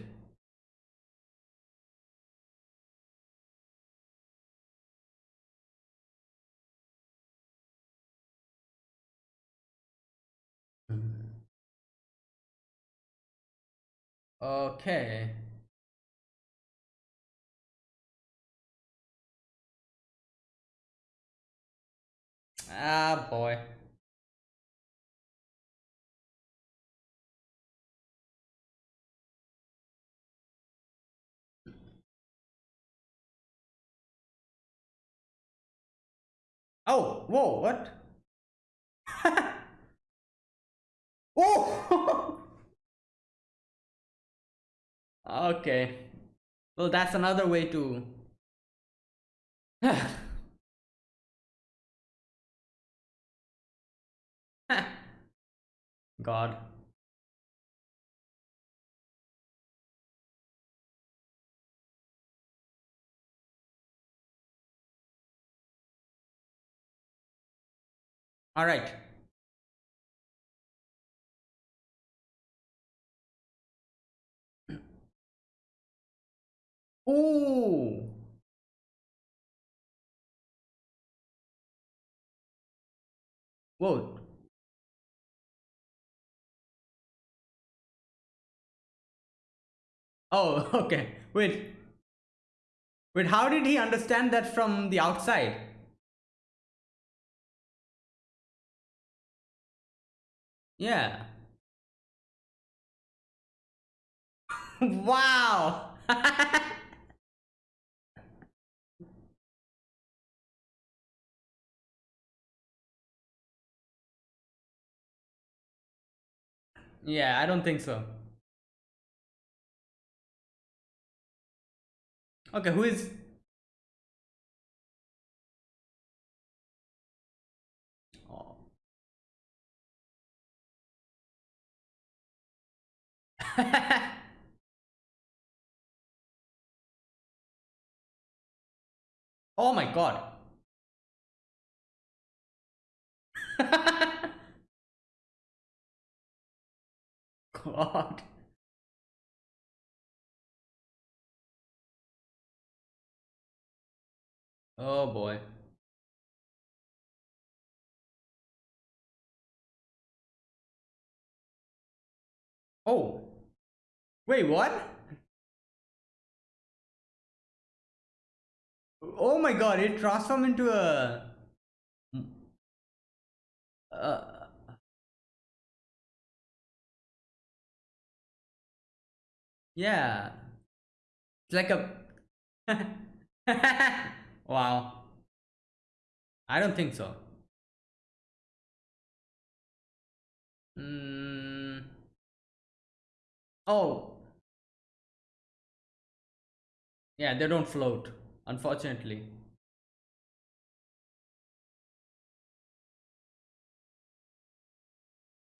Okay. Ah, boy. Oh, whoa, what? [LAUGHS] oh! [LAUGHS] okay. Well, that's another way to... [SIGHS] God. All right. Ooh. Whoa. Oh, [LAUGHS] okay. Wait. Wait, how did he understand that from the outside? Yeah. wow. yeah, I don't think so. Okay, who is [LAUGHS] oh my god. [LAUGHS] god. Oh boy. Oh. Wait, what? Oh my god, it transformed into a... Uh, yeah. It's like a... [LAUGHS] wow. I don't think so. Mm. Oh. Yeah, they don't float, unfortunately.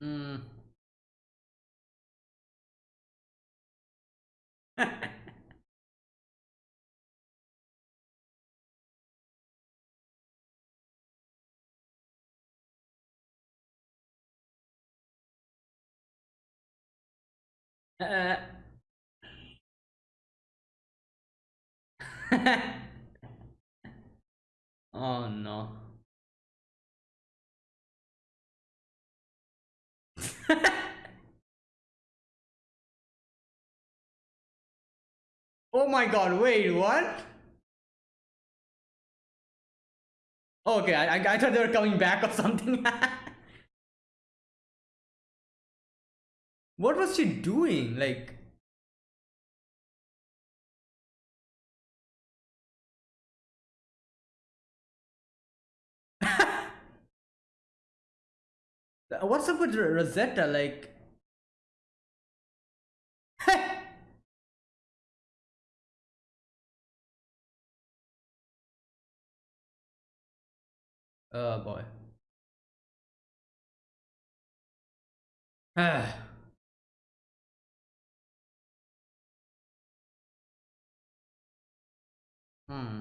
Mm. [LAUGHS] Uh, [LAUGHS] oh no. [LAUGHS] oh my god, wait, what? Okay, I, I thought they were coming back or something. [LAUGHS] what was she doing? Like, [LAUGHS] what's up with Rosetta? Like, [LAUGHS] oh boy. [SIGHS] [SIGHS] hmm.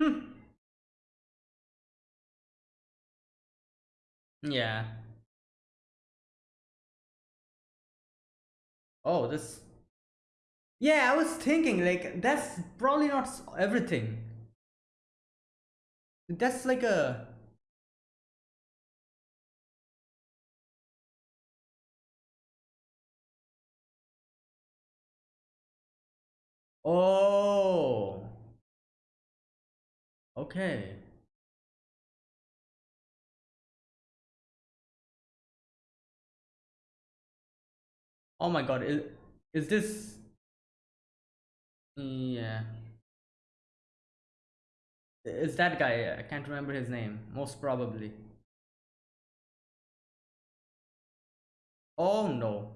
Hmm. Yeah. Oh, this. Yeah, I was thinking, like, that's probably not everything. That's like a. Oh. Okay. Oh my god, is, is this... Yeah. Is that guy? I can't remember his name. Most probably. Oh no.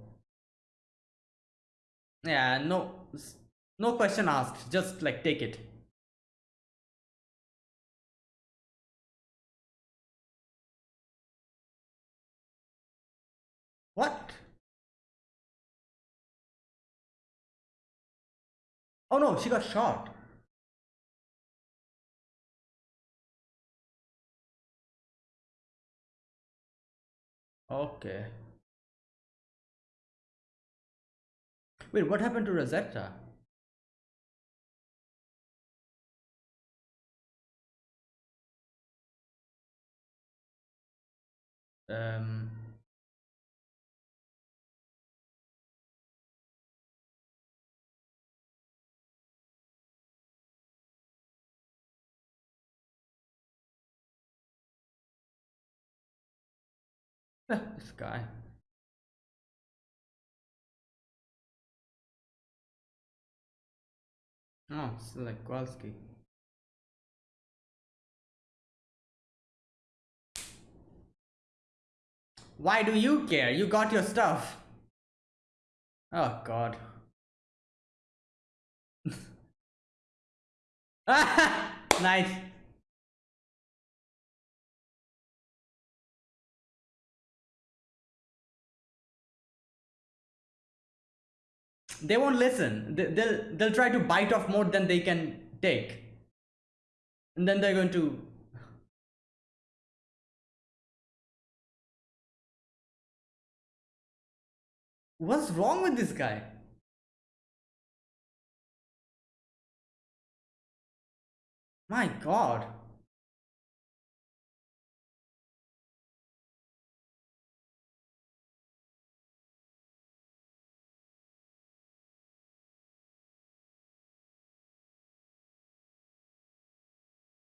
Yeah, no, no question asked. Just like take it. What? Oh no, she got shot. Okay. Wait, what happened to Rosetta? Um. [LAUGHS] this guy. Oh, it's like Kowalski. Why do you care? You got your stuff. Oh god. [LAUGHS] nice. they won't listen they'll they'll try to bite off more than they can take and then they're going to What's wrong with this guy? My god.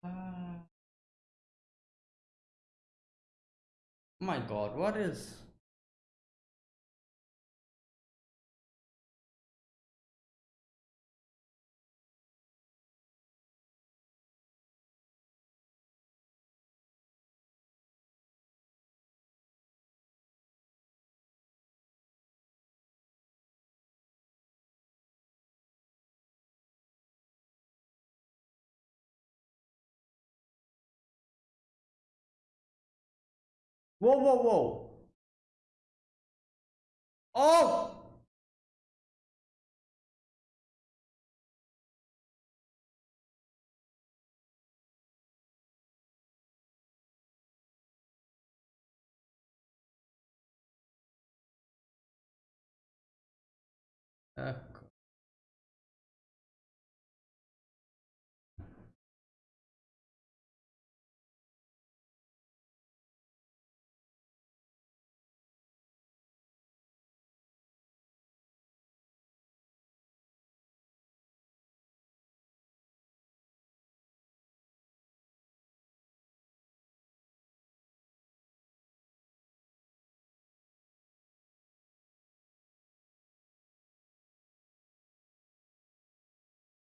Uh, my god, what is... Whoa, whoa, whoa. Oh! Uh,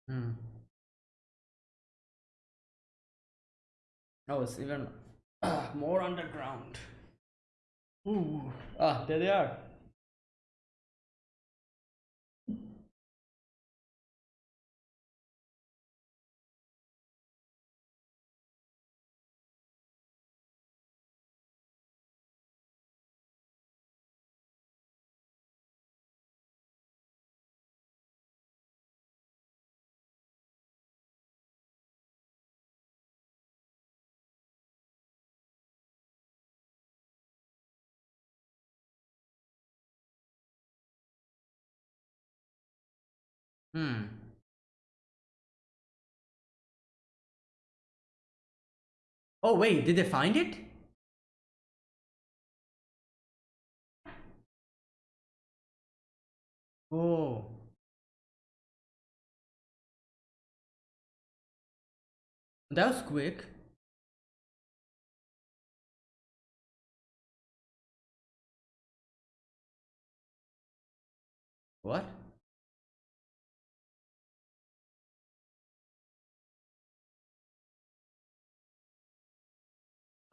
hmm. Oh, it's even [COUGHS] more underground. Ooh. Ah, there they are. Hmm. Oh, wait, did they find it? Oh. That was quick. What?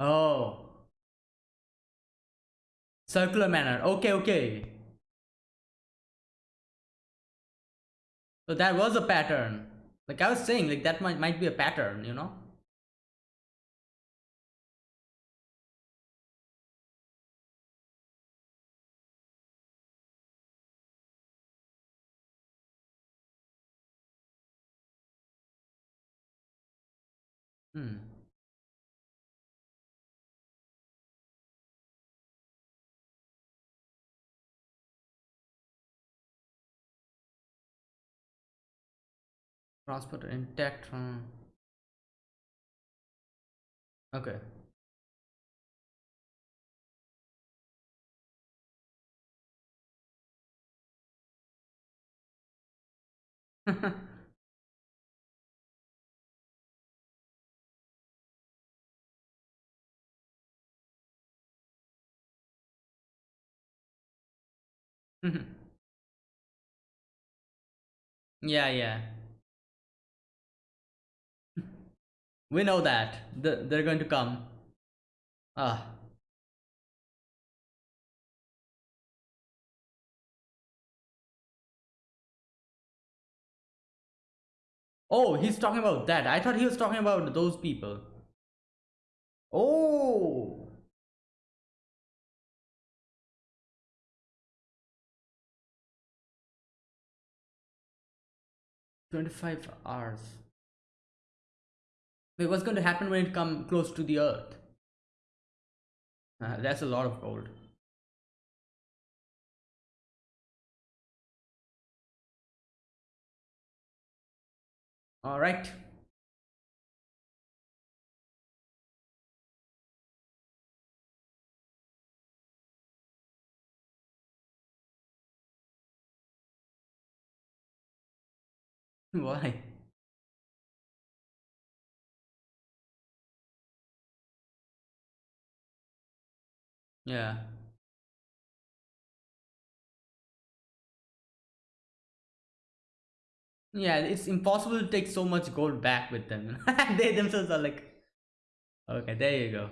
Oh. Circular manner. Okay, okay. So that was a pattern. Like I was saying, like that might, might be a pattern, you know? Hmm. Transport intact from... Okay. [LAUGHS] [LAUGHS] yeah, yeah. We know that. They're going to come. Ah. Oh, he's talking about that. I thought he was talking about those people. Oh. Twenty-five hours. What's going to happen when it come close to the Earth? Uh, that's a lot of gold. All right. [LAUGHS] Why? Yeah. Yeah, it's impossible to take so much gold back with them. [LAUGHS] they themselves are like, okay, there you go.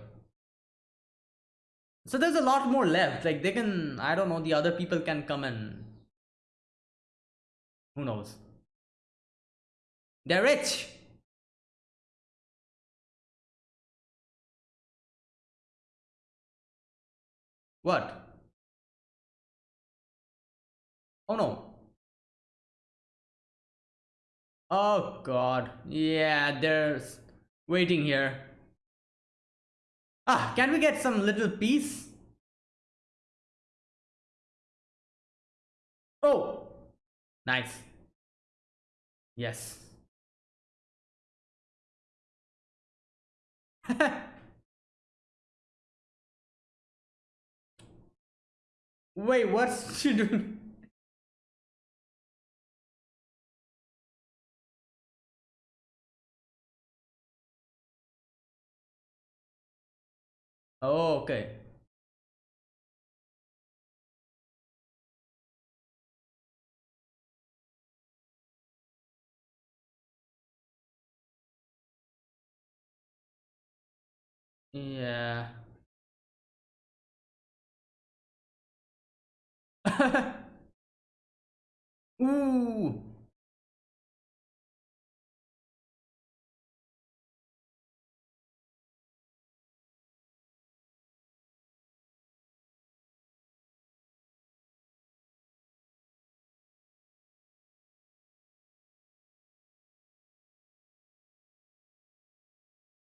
So there's a lot more left. Like they can, I don't know, the other people can come and who knows. They're rich. What? Oh no. Oh god. Yeah, there's waiting here. Ah, can we get some little piece? Oh! Nice. Yes. [LAUGHS] Wait, what's she [LAUGHS] doing? Oh, okay. Yeah. [LAUGHS] Ooh.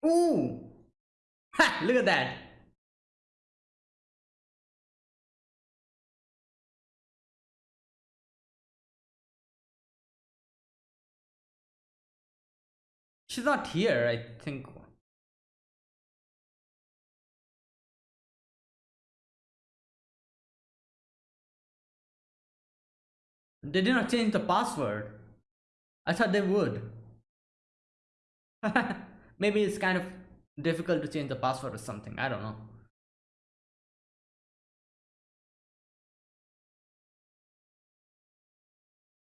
Ooh. Ha, look at that. She's not here, I think. They did not change the password. I thought they would. [LAUGHS] Maybe it's kind of difficult to change the password or something. I don't know.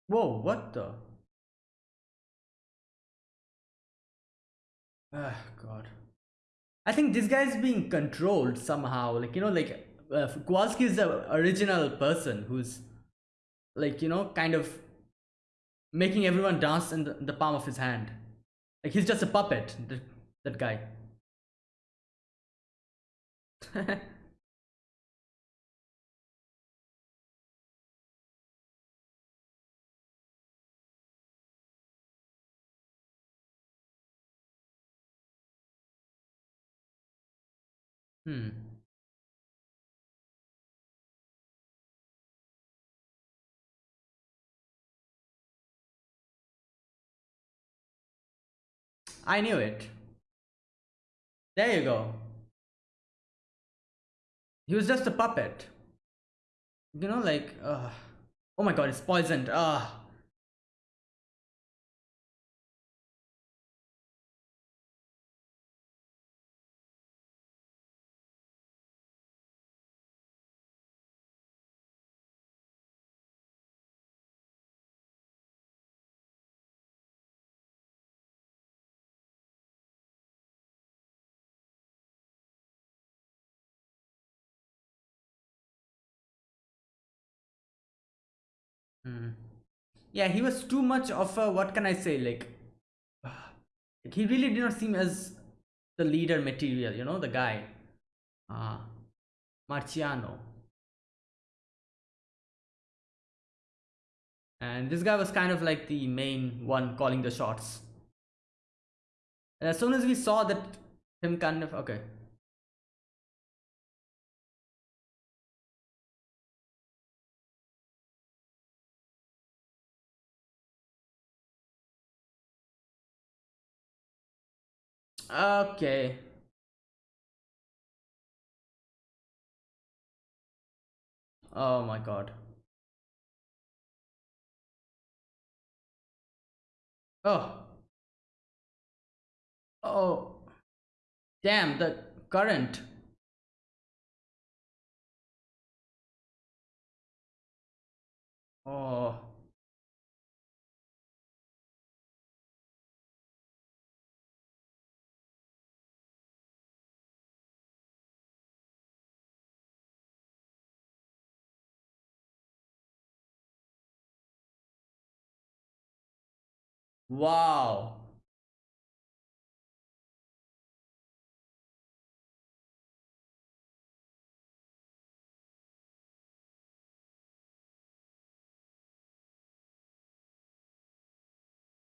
Whoa, what the? Ah, God. I think this guy is being controlled somehow. Like, you know, like, uh, Kowalski is the original person who's, like, you know, kind of making everyone dance in the, in the palm of his hand. Like, he's just a puppet, that, that guy. [LAUGHS] hmm. I knew it. There you go. He was just a puppet. You know, like, uh, oh my god, it's poisoned. Ah. Hmm. Yeah, he was too much of a, what can I say, like, like, [SIGHS] he really did not seem as the leader material, you know, the guy. Uh, Marciano. And this guy was kind of like the main one calling the shots. And as soon as we saw that him kind of, okay. Okay. Oh my god. Oh. Oh. Damn, the current. Oh. Wow.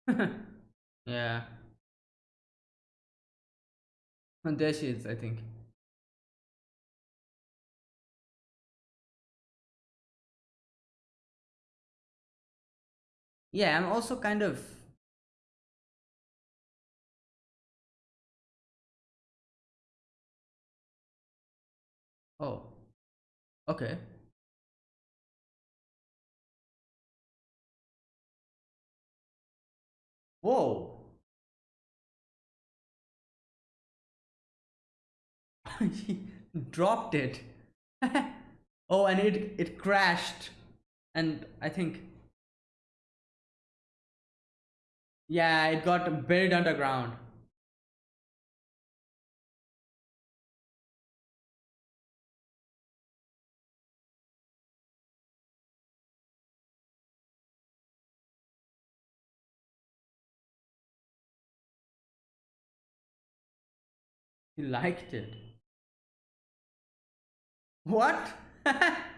[LAUGHS] yeah. And there she is, I think. Yeah, I'm also kind of Oh. Okay. Whoa. he [LAUGHS] dropped it. [LAUGHS] oh, and it it crashed. And I think Yeah, it got buried underground. He liked it. What? [LAUGHS]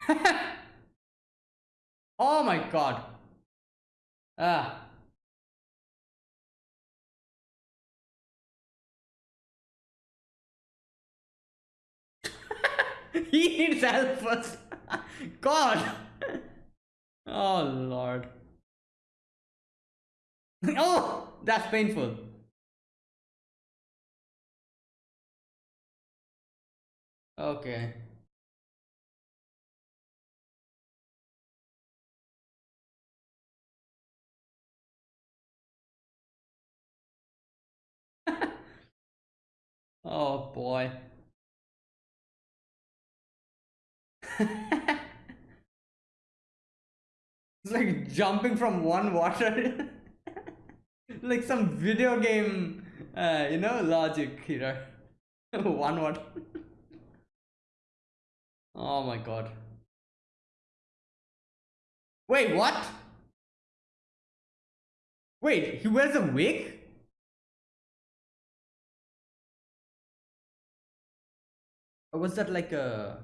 [LAUGHS] oh my god. Ah. [LAUGHS] he needs help first. God. Oh lord. [LAUGHS] oh, that's painful. Okay. [LAUGHS] oh boy. It's like jumping from one water. [LAUGHS] like some video game, uh, you know, logic here. [LAUGHS] one water. [LAUGHS] oh my god. Wait, what? Wait, he wears a wig? Was that like a...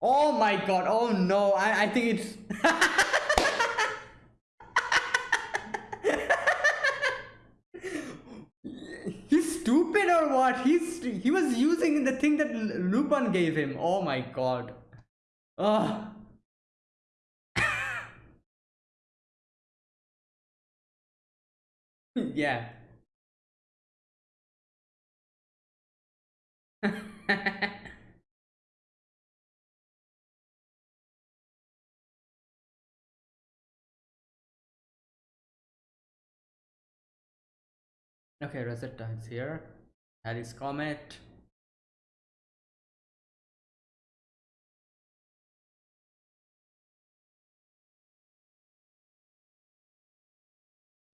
Oh my god, oh no, I, I think it's... [LAUGHS] He's stupid or what? He's he was using the thing that Lupin gave him. Oh my god. Oh. [LAUGHS] yeah. Okay, Rosetta is here. Halley's Comet.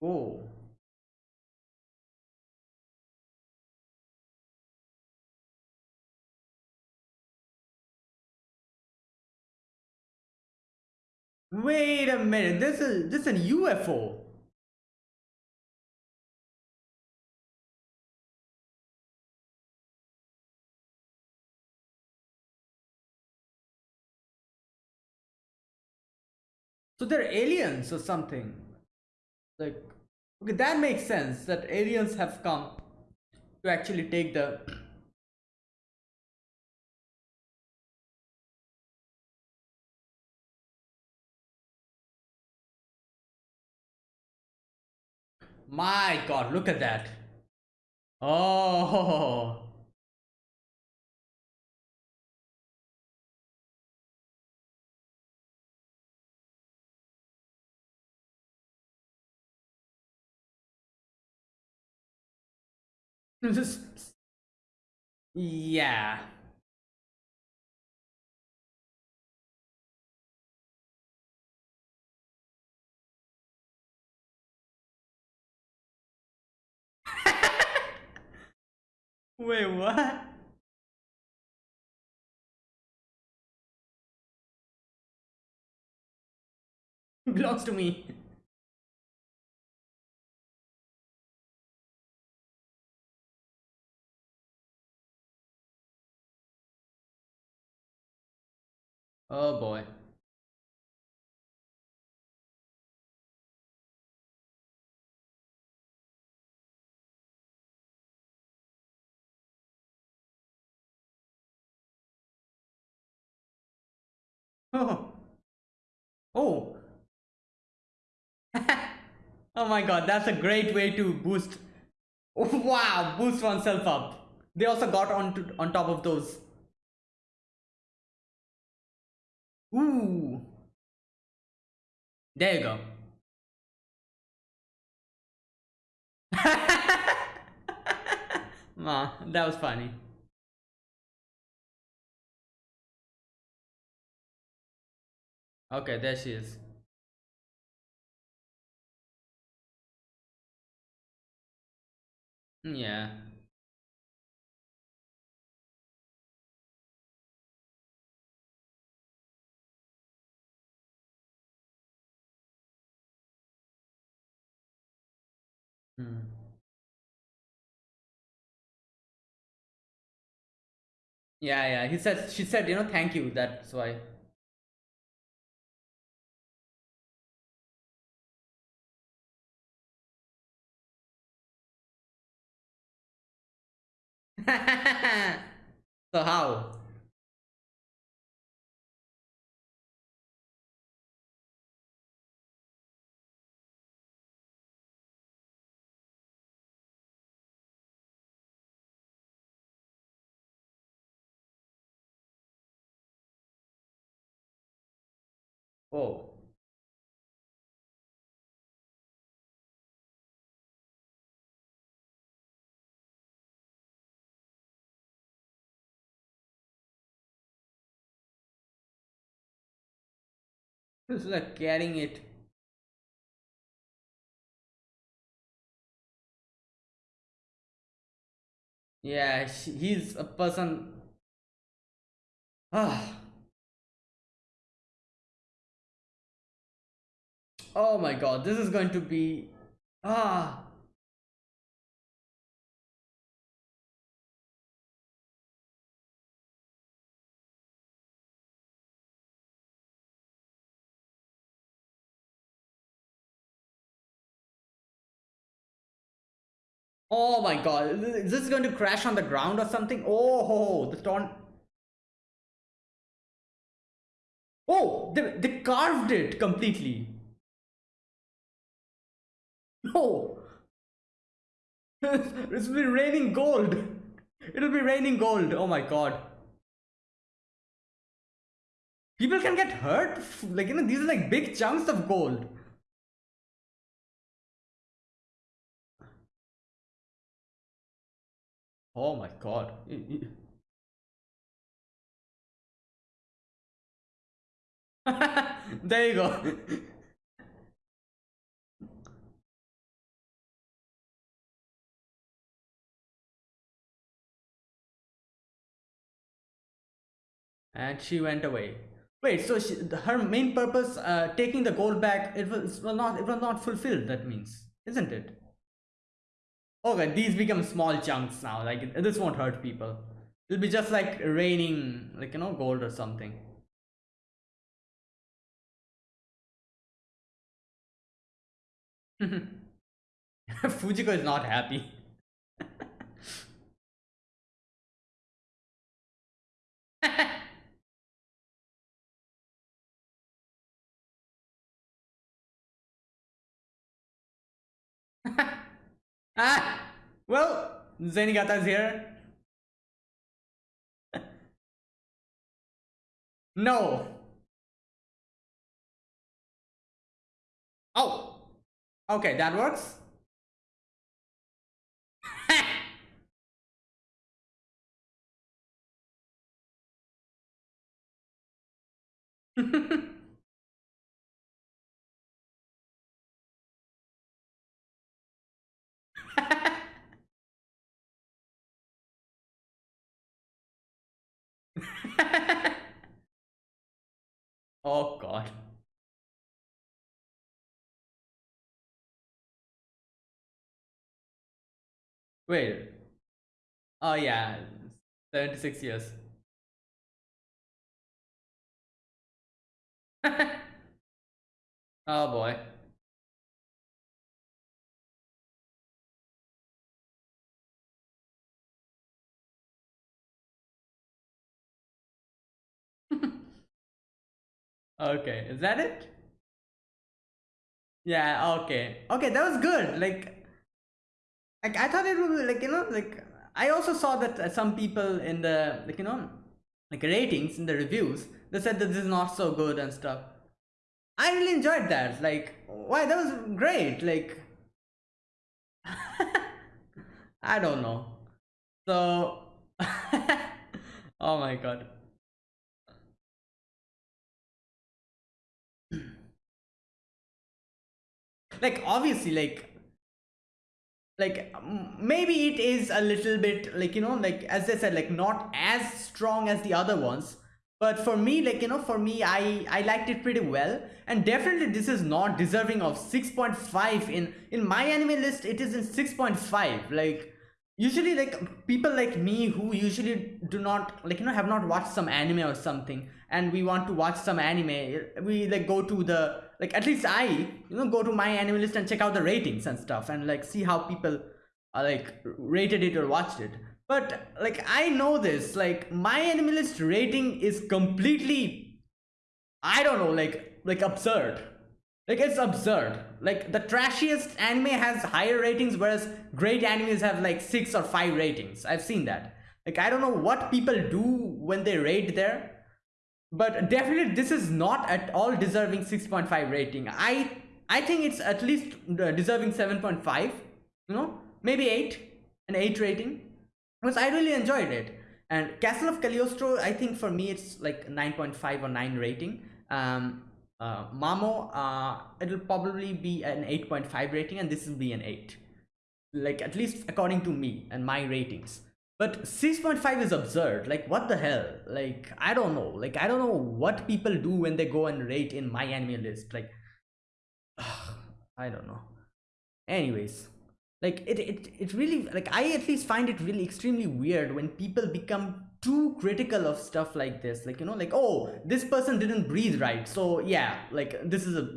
Oh. Wait a minute, this is this is a UFO. So they're aliens or something. Like okay, that makes sense that aliens have come to actually take the My god, look at that. Oh. Yeah. [LAUGHS] Wait, what? Belongs to me. Oh boy. [LAUGHS] Oh. Oh. [LAUGHS] oh my god, that's a great way to boost. [LAUGHS] wow, boost oneself up. They also got on on top of those. Ooh. There you go. [LAUGHS] Ah, that was funny. Okay, there she is. Yeah. Hmm. Yeah, yeah. He said she said, you know, thank you. That's why. [LAUGHS] so how? Oh. It's like carrying it. Yeah, he's a person. Ah. Oh my god, this is going to be. Ah. Oh my god, is this going to crash on the ground or something? Oh, the torn. Oh, they, they carved it completely. No. [LAUGHS] it's be raining gold. It'll be raining gold. Oh my god. People can get hurt. Like, you know, these are like big chunks of gold. Oh my god. [LAUGHS] there you go. [LAUGHS] and she went away. Wait, so she, her main purpose, uh, taking the gold back, it was, well not it was not fulfilled. That means, isn't it? Okay, these become small chunks now. Like this won't hurt people. It'll be just like raining, like you know, gold or something. [LAUGHS] Fujiko is not happy. [LAUGHS] Ah, well, Zenigata's [LAUGHS] here. no. Oh, okay, that works. [LAUGHS] [LAUGHS] [LAUGHS] oh god. Wait. Oh yeah. 76 years. [LAUGHS] oh boy. Okay, is that it? Yeah, okay. Okay, that was good. Like, like I thought it would be like, you know, like I also saw that uh, some people in the like, you know, like ratings in the reviews, they said that this is not so good and stuff. I really enjoyed that. Like, why that was great. Like, [LAUGHS] I don't know. So, [LAUGHS] oh my god. Like obviously like like maybe it is a little bit like you know like as i said like not as strong as the other ones. But for me like you know for me i i liked it pretty well. And definitely this is not deserving of 6.5 in in my anime list it is in 6.5 like usually like people like me who usually do not like you know have not watched some anime or something and we want to watch some anime we like go to the like at least i you know go to my anime list and check out the ratings and stuff and like see how people like rated it or watched it. But like i know this like my anime list rating is completely i don't know like like absurd. Like it's absurd. Like the trashiest anime has higher ratings whereas great animes have like six or five ratings. I've seen that. Like i don't know what people do when they rate there but definitely this is not at all deserving 6.5 rating i i think it's at least uh, deserving 7.5 you know maybe 8 an 8 rating because i really enjoyed it and castle of cagliostro i think for me it's like 9.5 or 9 rating um uh, Mamo, uh, it'll probably be an 8.5 rating and this will be an 8. Like at least according to me and my ratings. But 6.5 is absurd. Like what the hell? Like I don't know. Like I don't know what people do when they go and rate in my anime list. Like [SIGHS] I don't know. Anyways, like it, it it really like i at least find it really extremely weird when people become too critical of stuff like this like you know like oh this person didn't breathe right so yeah like this is a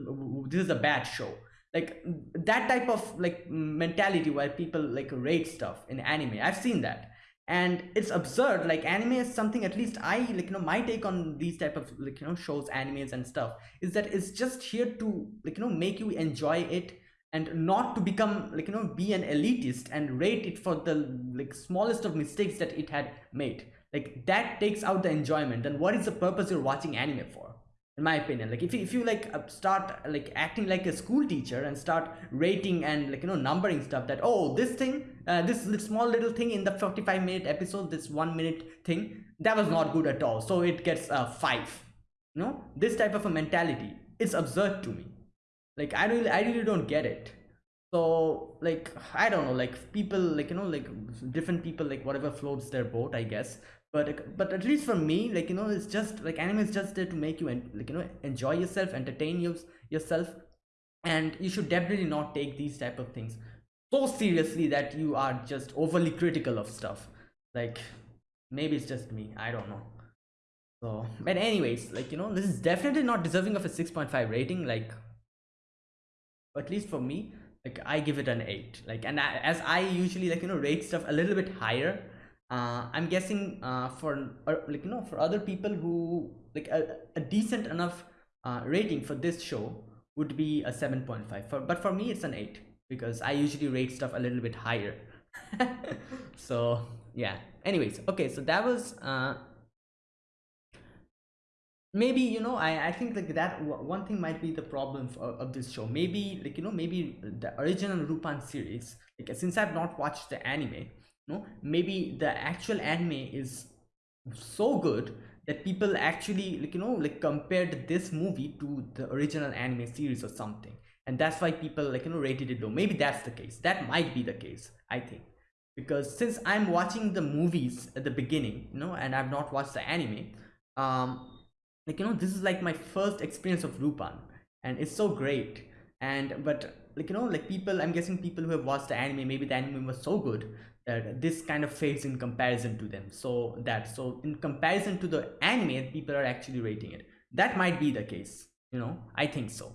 this is a bad show like that type of like mentality where people like rate stuff in anime i've seen that and it's absurd like anime is something at least i like you know my take on these type of like you know shows animes and stuff is that it's just here to like you know make you enjoy it and not to become like you know be an elitist and rate it for the like smallest of mistakes that it had made. Like that takes out the enjoyment. And what is the purpose you're watching anime for in my opinion? Like if you, if you like uh, start like acting like a school teacher and start rating and like you know numbering stuff that oh this thing uh, this small little thing in the 45 minute episode this one minute thing that was not good at all. So it gets a five you know? This type of a mentality is absurd to me. Like i really i really don't get it. So like i don't know like people like you know like different people like whatever floats their boat i guess. But but at least for me like you know it's just like anime is just there to make you and like you know enjoy yourself entertain you, yourself. And you should definitely not take these type of things so seriously that you are just overly critical of stuff. Like maybe it's just me i don't know. So but anyways like you know this is definitely not deserving of a 6.5 rating like at least for me like i give it an 8 like and I, as i usually like you know rate stuff a little bit higher uh i'm guessing uh for uh, like you know for other people who like a, a decent enough uh rating for this show would be a 7.5 for but for me it's an 8 because i usually rate stuff a little bit higher. [LAUGHS] So yeah. Anyways okay so that was uh maybe you know i i think like that one thing might be the problem for, of this show. Maybe like you know maybe the original Rupan series like since i've not watched the anime you know maybe the actual anime is so good that people actually like you know like compared this movie to the original anime series or something and that's why people like you know rated it low. Maybe that's the case. That might be the case i think. Because since i'm watching the movies at the beginning you know and i've not watched the anime um like you know this is like my first experience of Lupin. And it's so great. And but like you know like people i'm guessing people who have watched the anime maybe the anime was so good that this kind of fades in comparison to them. So that so in comparison to the anime people are actually rating it. That might be the case you know? I think so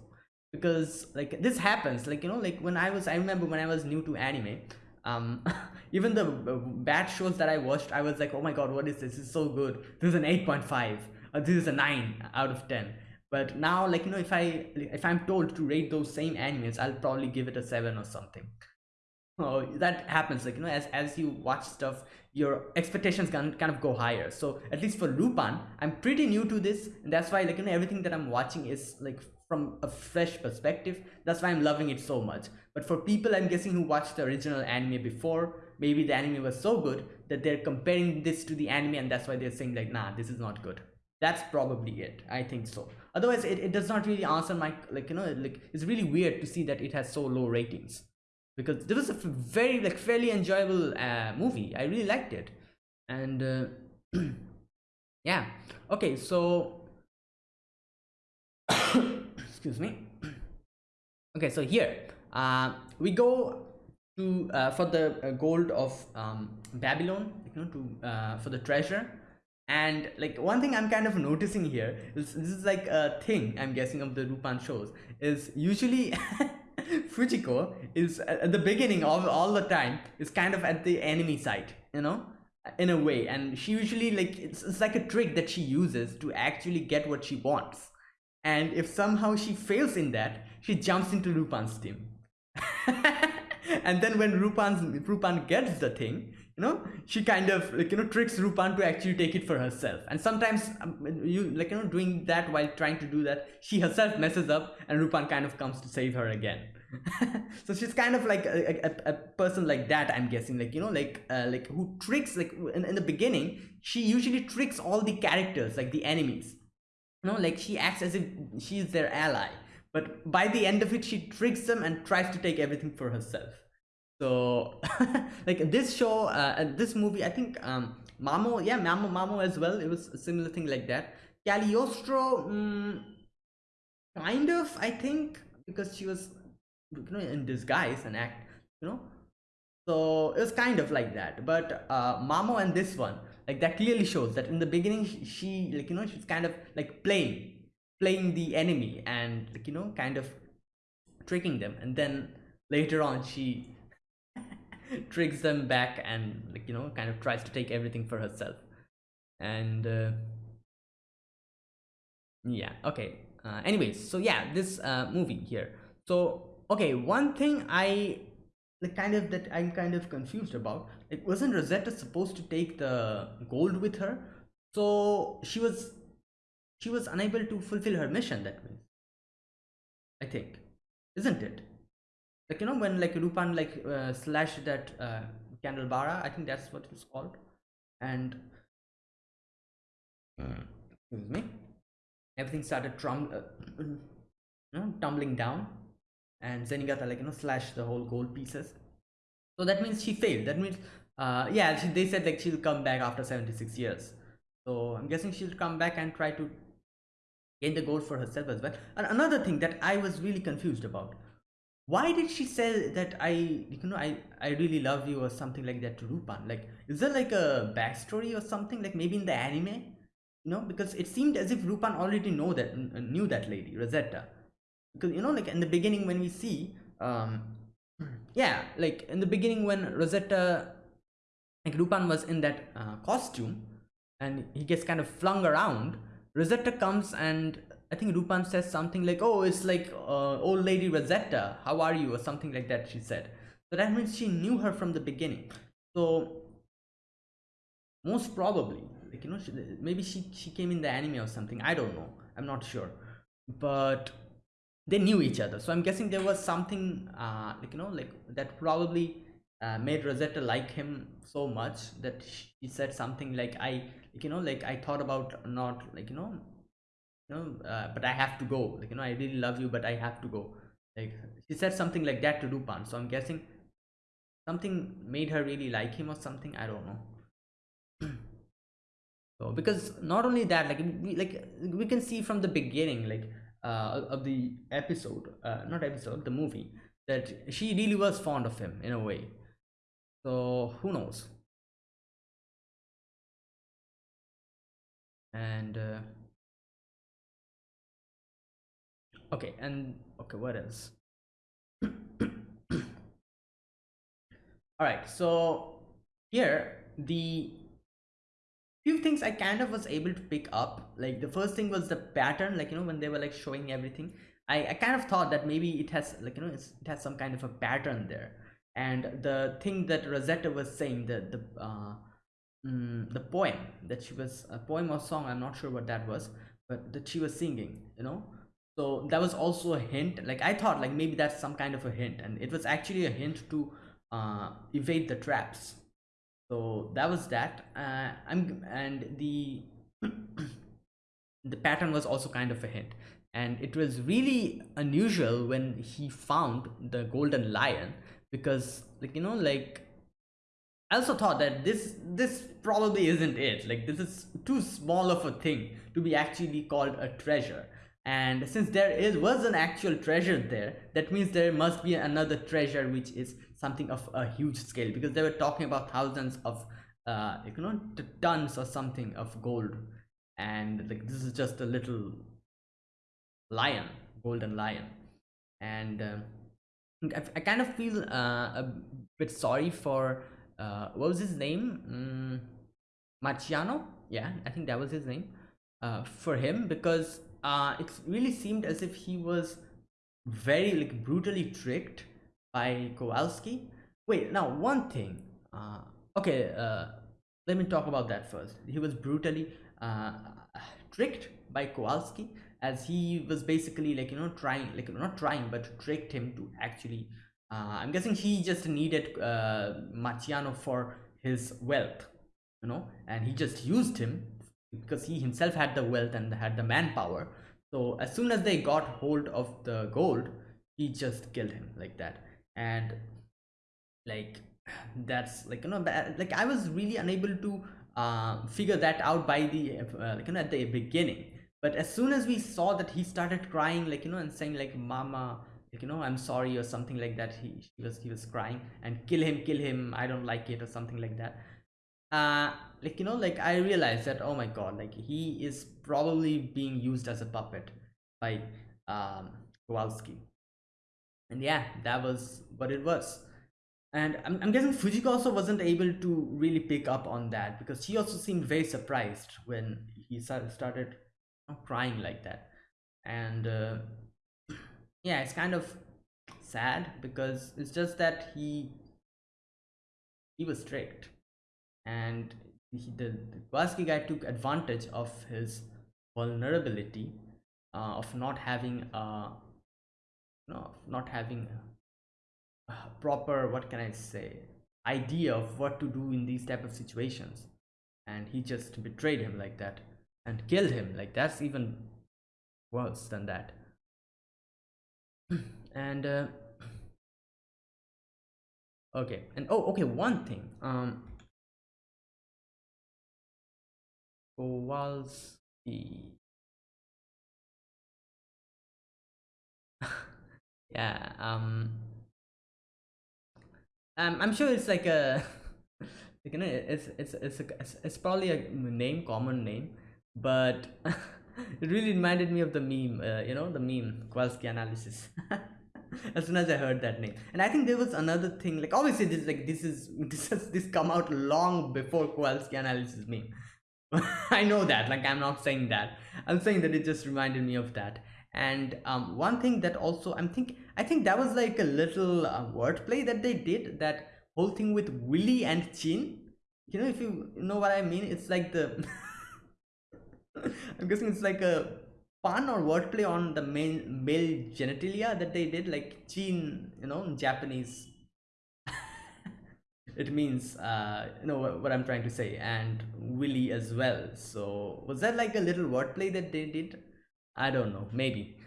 because like this happens like you know like when i was i remember when i was new to anime um [LAUGHS] even the uh, bad shows that i watched i was like oh my god what is this, this is so good. This is an 8.5 or this is a 9 out of 10 but now like you know if i if i'm told to rate those same animes i'll probably give it a 7 or something. Oh that happens like you know as as you watch stuff your expectations can kind of go higher. So at least for lupin i'm pretty new to this and that's why like you know everything that i'm watching is like from a fresh perspective. That's why i'm loving it so much. But for people i'm guessing who watched the original anime before maybe the anime was so good that they're comparing this to the anime and that's why they're saying like nah this is not good. That's probably it. I think so. Otherwise it, it does not really answer my like you know like it's really weird to see that it has so low ratings. Because this was a very like fairly enjoyable uh, movie. I really liked it. And uh, [CLEARS THROAT] yeah. Okay so excuse me. [CLEARS THROAT] Okay so here uh, we go to uh, for the uh, gold of um, babylon you know to uh, for the treasure. And like one thing i'm kind of noticing here is this is like a thing i'm guessing of the rupan shows is usually [LAUGHS] fujiko is at the beginning of all the time is kind of at the enemy side you know in a way. And she usually like it's, it's like a trick that she uses to actually get what she wants and if somehow she fails in that she jumps into Lupin's team. [LAUGHS] And then when Lupin's Lupin gets the thing you know she kind of like you know tricks Lupin to actually take it for herself. And sometimes um, you like you know doing that while trying to do that she herself messes up and Lupin kind of comes to save her again. [LAUGHS] So she's kind of like a, a, a, person like that i'm guessing. Like you know like uh, like who tricks like in, in the beginning she usually tricks all the characters like the enemies know like she acts as if she's their ally. But by the end of it she tricks them and tries to take everything for herself. So [LAUGHS] like this show uh, this movie i think um mamo yeah mamo mamo as well it was a similar thing like that. Cagliostro mm, kind of i think because she was you know in disguise and act you know? So it was kind of like that. But uh mamo and this one like that clearly shows that in the beginning she, like you know she's kind of like playing playing the enemy and like you know kind of tricking them. And then later on she [LAUGHS] tricks them back and like you know kind of tries to take everything for herself. And uh, yeah okay. Uh, anyways so yeah this uh, movie here. So okay one thing i like kind of that i'm kind of confused about it wasn't rosetta supposed to take the gold with her. So she was she was unable to fulfill her mission that means i think. Isn't it? Like you know when like Rupan like uh, slashed that uh, I think that's what it's called, and excuse me, everything started trum uh, you know, tumbling down, and Zenigata like you know slashed the whole gold pieces. So that means she failed. That means uh yeah, she, they said like she'll come back after 76 years. So I'm guessing she'll come back and try to gain the gold for herself as well. And another thing that I was really confused about why did she say that I, you know, I, I really love you or something like that to Rupan? Like, is there like a backstory or something? Like maybe in the anime, you know, because it seemed as if Rupan already know that knew that lady Rosetta, because you know, like in the beginning when we see, um, [CLEARS THROAT] yeah, like in the beginning when Rosetta, like Lupin was in that uh, costume, and he gets kind of flung around. Rosetta comes and I think Rupan says something like, oh, it's like uh, old lady Rosetta, how are you? Or something like that, she said. So that means she knew her from the beginning. So most probably, like, you know, she, maybe she, she came in the anime or something. I don't know. I'm not sure. But they knew each other. So I'm guessing there was something, uh, like, you know, like that probably uh, made Rosetta like him so much that she said something like I you know like I thought about not like you know you know uh, but I have to go. Like you know I really love you but I have to go. Like she said something like that to Dupan so I'm guessing something made her really like him or something I don't know. [CLEARS THROAT] So because not only that like we like we can see from the beginning like uh, of the episode uh, not episode the movie that she really was fond of him in a way so who knows? And uh, okay and okay what else? All right so here the few things i kind of was able to pick up like the first thing was the pattern like you know when they were like showing everything. I, I kind of thought that maybe it has like you know it has some kind of a pattern there and the thing that rosetta was saying the the uh mm, the poem that she was a poem or song i'm not sure what that was but that she was singing you know? So that was also a hint like i thought like maybe that's some kind of a hint. And it was actually a hint to uh evade the traps. So that was that. Uh, i'm and the [CLEARS THROAT] the pattern was also kind of a hint. And it was really unusual when he found the golden lion because like you know like i also thought that this this probably isn't it. Like this is too small of a thing to be actually called a treasure. And since there is was an actual treasure there that means there must be another treasure which is something of a huge scale. Because they were talking about thousands of uh you know tons or something of gold. And like this is just a little lion golden lion. And uh, I, I kind of feel uh, a bit sorry for uh, what was his name mm, Marciano yeah I think that was his name uh, for him because it really seemed as if he was very like brutally tricked by Kowalski. Wait, now one thing. Uh, okay, uh, let me talk about that first. He was brutally uh, tricked by Kowalski as he was basically like you know trying like not trying but tricked him to actually. Uh, I'm guessing he just needed uh, Marciano for his wealth, you know, and he just used him because he himself had the wealth and had the manpower so as soon as they got hold of the gold he just killed him like that and like that's like you know like i was really unable to uh, figure that out by the uh, like you know at the beginning but as soon as we saw that he started crying like you know and saying like mama like you know i'm sorry or something like that he, he was he was crying and kill him kill him i don't like it or something like that. Uh like you know like i realized that oh my god like he is probably being used as a puppet by um kowalski. And yeah that was what it was. And I'm, I'm guessing fujiko also wasn't able to really pick up on that because she also seemed very surprised when he started know, crying like that. And uh, yeah it's kind of sad because it's just that he he was tricked and he, the, the Kowalski guy took advantage of his vulnerability uh, of not having a no not having a proper what can I say idea of what to do in these type of situations. And he just betrayed him like that and killed him. Like that's even worse than that. [CLEARS THROAT] And uh, okay. And oh okay one thing. Um Kowalski. [LAUGHS] yeah, um, um, I'm sure it's like a, [LAUGHS] you know, it's it's it's a, it's, it's probably a name, common name, but [LAUGHS] it really reminded me of the meme, uh, you know, the meme Kowalski analysis. [LAUGHS] as soon as I heard that name, and I think there was another thing, like obviously this like this is [LAUGHS] this has this come out long before Kowalski analysis meme I know that, like I'm not saying that. I'm saying that it just reminded me of that. And um, one thing that also I'm think I think that was like a little uh, wordplay that they did. That whole thing with Willie and Chin. You know, if you know what I mean, it's like the. [LAUGHS] I'm guessing it's like a pun or wordplay on the male male genitalia that they did, like Chin. You know, in Japanese. [LAUGHS] it means uh, you know what, what i'm trying to say and willy as well. So was that like a little wordplay that they did? I don't know maybe.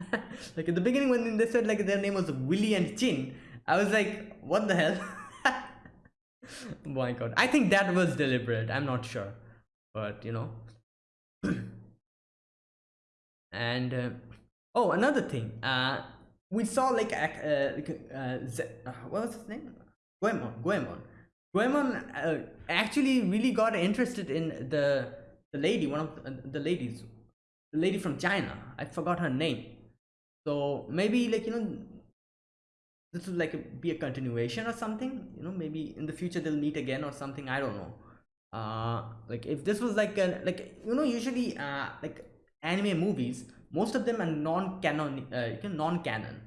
[LAUGHS] Like at the beginning when they said like their name was willy and chin i was like what the hell? My god. I think that was deliberate. I'm not sure. But you know and uh, oh another thing uh we saw like uh, uh, uh, what was his name? Goemon goemon. Goemon uh, actually really got interested in the the lady one of the, the ladies the lady from china. I forgot her name. So maybe like you know this will like be a continuation or something you know maybe in the future they'll meet again or something i don't know uh like if this was like a like you know usually uh like anime movies most of them are non-canon uh, non-canon.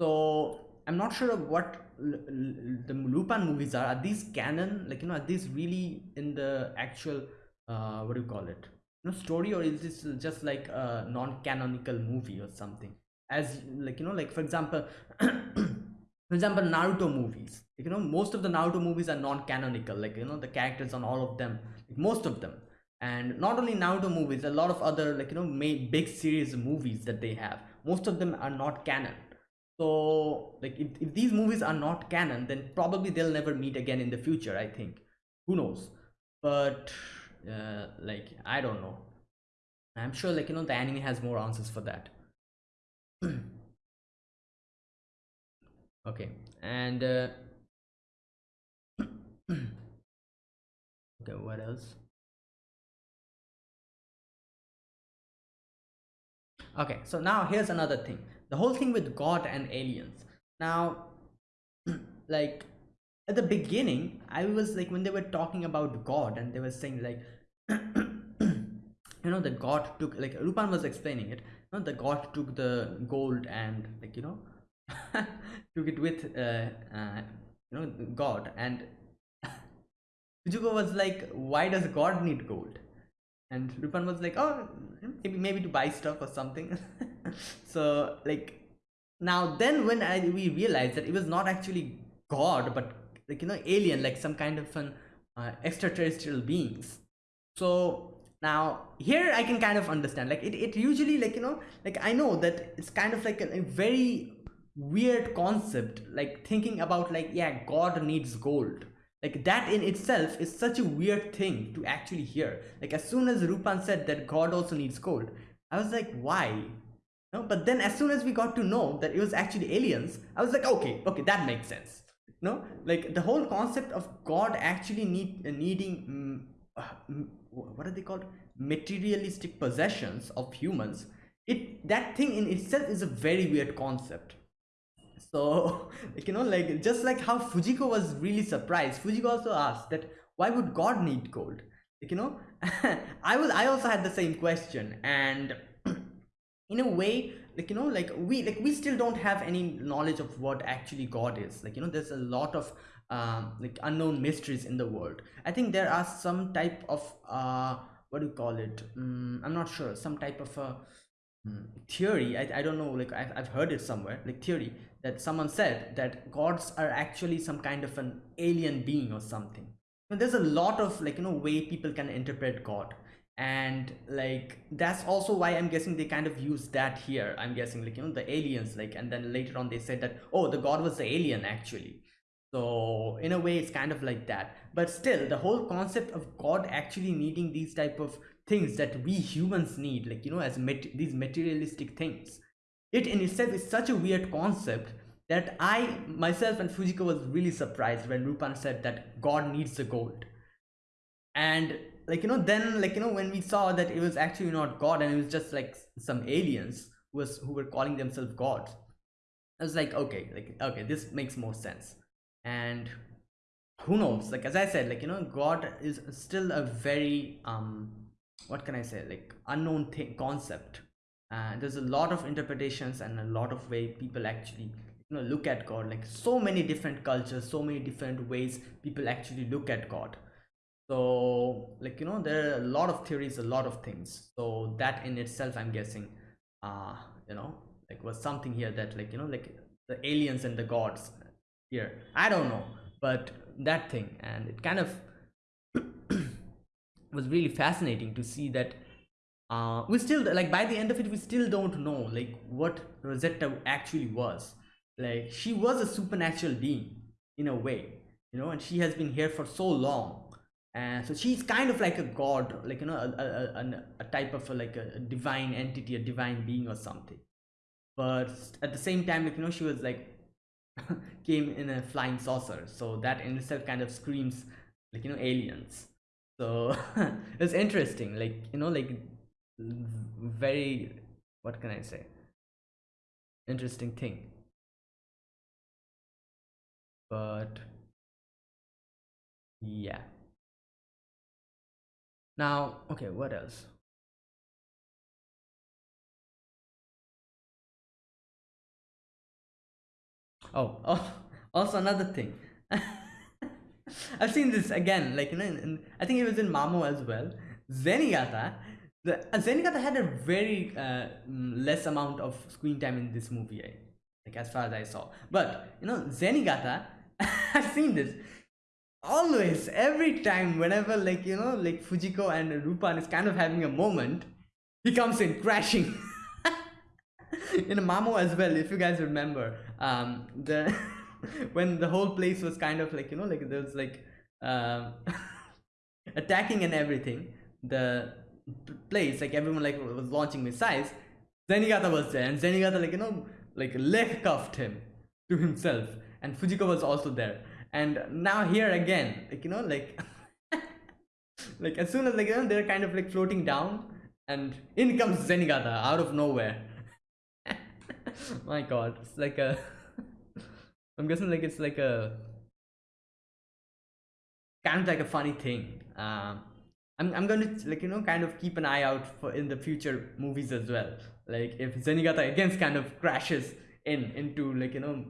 So i'm not sure of what the lupin movies are. Are these canon? Like you know are these really in the actual uh what do you call it? You know story or is this just like a non-canonical movie or something? As like you know like for example [CLEARS THROAT] for example naruto movies. You know most of the naruto movies are non-canonical. Like you know the characters on all of them. Like, most of them. And not only naruto movies a lot of other like you know big series movies that they have. Most of them are not canon. So like if, if these movies are not canon then probably they'll never meet again in the future i think. Who knows? But uh, like i don't know. I'm sure like you know the anime has more answers for that [CLEARS THROAT] okay and uh, okay what else? Okay so now here's another thing. The whole thing with god and aliens. Now [CLEARS THROAT] like at the beginning i was like when they were talking about god and they were saying like [CLEARS THROAT] you know that god took like rupan was explaining it you know, the god took the gold and like you know [LAUGHS] took it with uh, uh you know god. And [LAUGHS] Fujiko was like why does god need gold? And Rupan was like oh maybe maybe to buy stuff or something. [LAUGHS] So like now then when I we realized that it was not actually god but like you know alien like some kind of an uh, extraterrestrial beings. So now here i can kind of understand. Like it, it usually like you know like i know that it's kind of like a, a very weird concept like thinking about like yeah god needs gold. Like that in itself is such a weird thing to actually hear. Like as soon as rupan said that god also needs gold i was like why? No but then as soon as we got to know that it was actually aliens i was like okay okay that makes sense. No like the whole concept of god actually need uh, needing um, uh, what are they called? Materialistic possessions of humans it that thing in itself is a very weird concept so [LAUGHS] you know like just like how fujiko was really surprised. Fujiko also asked that why would god need gold? Like you know [LAUGHS] i was i also had the same question. And [CLEARS THROAT] in a way like you know like we like we still don't have any knowledge of what actually god is. Like you know there's a lot of um like unknown mysteries in the world. I think there are some type of uh what do you call it? Um, i'm not sure. Some type of a um, theory. I, I don't know like I've, I've heard it somewhere like theory that someone said that gods are actually some kind of an alien being or something. There's a lot of like you know way people can interpret god. And like that's also why i'm guessing they kind of use that here. I'm guessing like you know the aliens like and then later on they said that oh the god was the alien actually. So in a way it's kind of like that. But still the whole concept of god actually needing these type of things that we humans need like you know as mat these materialistic things it in itself is such a weird concept that I myself and Fujiko was really surprised when Rupan said that God needs the gold. And like you know, then like you know, when we saw that it was actually not God and it was just like some aliens who was who were calling themselves gods, I was like, okay, like okay, this makes more sense. And who knows? Like as I said, like you know, God is still a very um what can I say, like unknown thing concept uh, there's a lot of interpretations and a lot of way people actually you know look at god. Like so many different cultures so many different ways people actually look at god. So like you know there are a lot of theories a lot of things. So that in itself i'm guessing uh you know like was something here that like you know like the aliens and the gods here. I don't know but that thing. And it kind of [COUGHS] was really fascinating to see that uh, we still like by the end of it we still don't know like what Rosetta actually was. Like she was a supernatural being in a way you know and she has been here for so long. And so she's kind of like a god like you know a, a, a, a type of a, like a divine entity a divine being or something. But at the same time like you know she was like [LAUGHS] came in a flying saucer. So that in itself kind of screams like you know aliens. So [LAUGHS] it's interesting like you know like very what can i say? Interesting thing. But yeah. Now okay what else? Oh [LAUGHS] oh also another thing. [LAUGHS] I've seen this again like you know in, in, i think it was in mamo as well. Zenigata the uh, zenigata had a very uh, less amount of screen time in this movie like as far as i saw. But you know zenigata [LAUGHS] i've seen this. Always every time whenever like you know like fujiko and rupan is kind of having a moment he comes in crashing. [LAUGHS] In mamo as well if you guys remember um the [LAUGHS] when the whole place was kind of like you know like there was like um attacking and everything the place like everyone like was launching missiles. Zenigata was there and zenigata like you know like leg cuffed him to himself and fujiko was also there. And now here again like you know like [LAUGHS] like as soon as like you know they're kind of like floating down and in comes zenigata out of nowhere. [LAUGHS] My god it's like a [LAUGHS] i'm guessing like it's like a kind of like a funny thing. Um I'm, I'm going to like you know kind of keep an eye out for in the future movies as well. Like if zenigata again kind of crashes in into like you know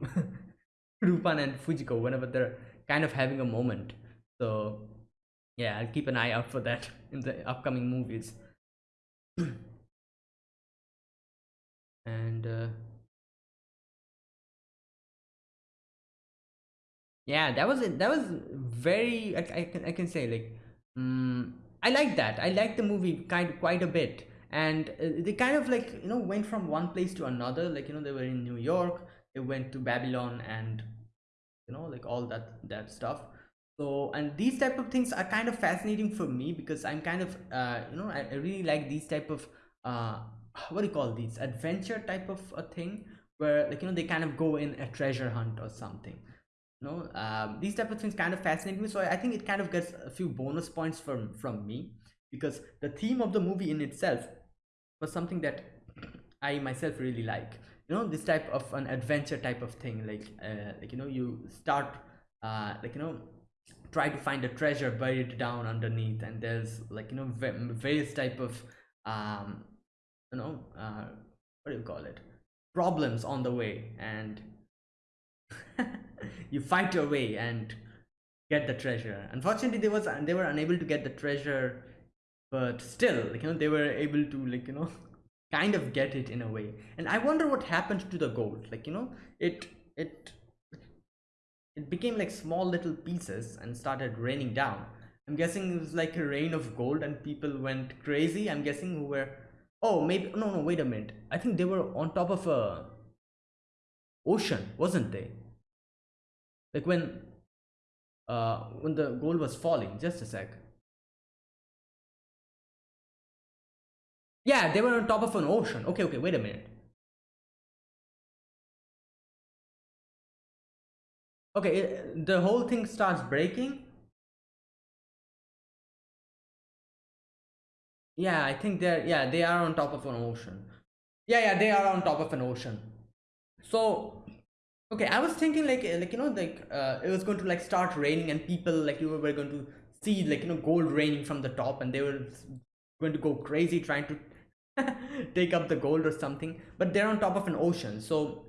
[LAUGHS] rupan and fujiko whenever they're kind of having a moment. So yeah i'll keep an eye out for that [LAUGHS] in the upcoming movies. [CLEARS THROAT] And uh, yeah that was it. That was very i, I can i can say like um, i like that. I like the movie kind quite a bit. And uh, they kind of like you know went from one place to another. Like you know they were in new york. They went to babylon and you know like all that that stuff. So and these type of things are kind of fascinating for me because i'm kind of uh you know i, I really like these type of uh what do you call these? Adventure type of a thing where like you know they kind of go in a treasure hunt or something know um, these type of things kind of fascinate me so I, I think it kind of gets a few bonus points from from me because the theme of the movie in itself was something that i myself really like. You know this type of an adventure type of thing like uh, like you know you start uh, like you know try to find a treasure buried down underneath and there's like you know various type of um you know uh, what do you call it? Problems on the way and [LAUGHS] you fight your way and get the treasure. Unfortunately they was they were unable to get the treasure but still like you know they were able to like you know [LAUGHS] kind of get it in a way. And i wonder what happened to the gold. Like you know it it it became like small little pieces and started raining down. I'm guessing it was like a rain of gold and people went crazy. I'm guessing who were oh maybe no no wait a minute. I think they were on top of a ocean wasn't they like when uh when the gold was falling just a sec. Yeah they were on top of an ocean. Okay okay wait a minute. Okay it, the whole thing starts breaking. Yeah i think they're yeah they are on top of an ocean. Yeah yeah they are on top of an ocean so okay i was thinking like like you know like uh, it was going to like start raining and people like you were going to see like you know gold raining from the top and they were going to go crazy trying to [LAUGHS] take up the gold or something. But they're on top of an ocean so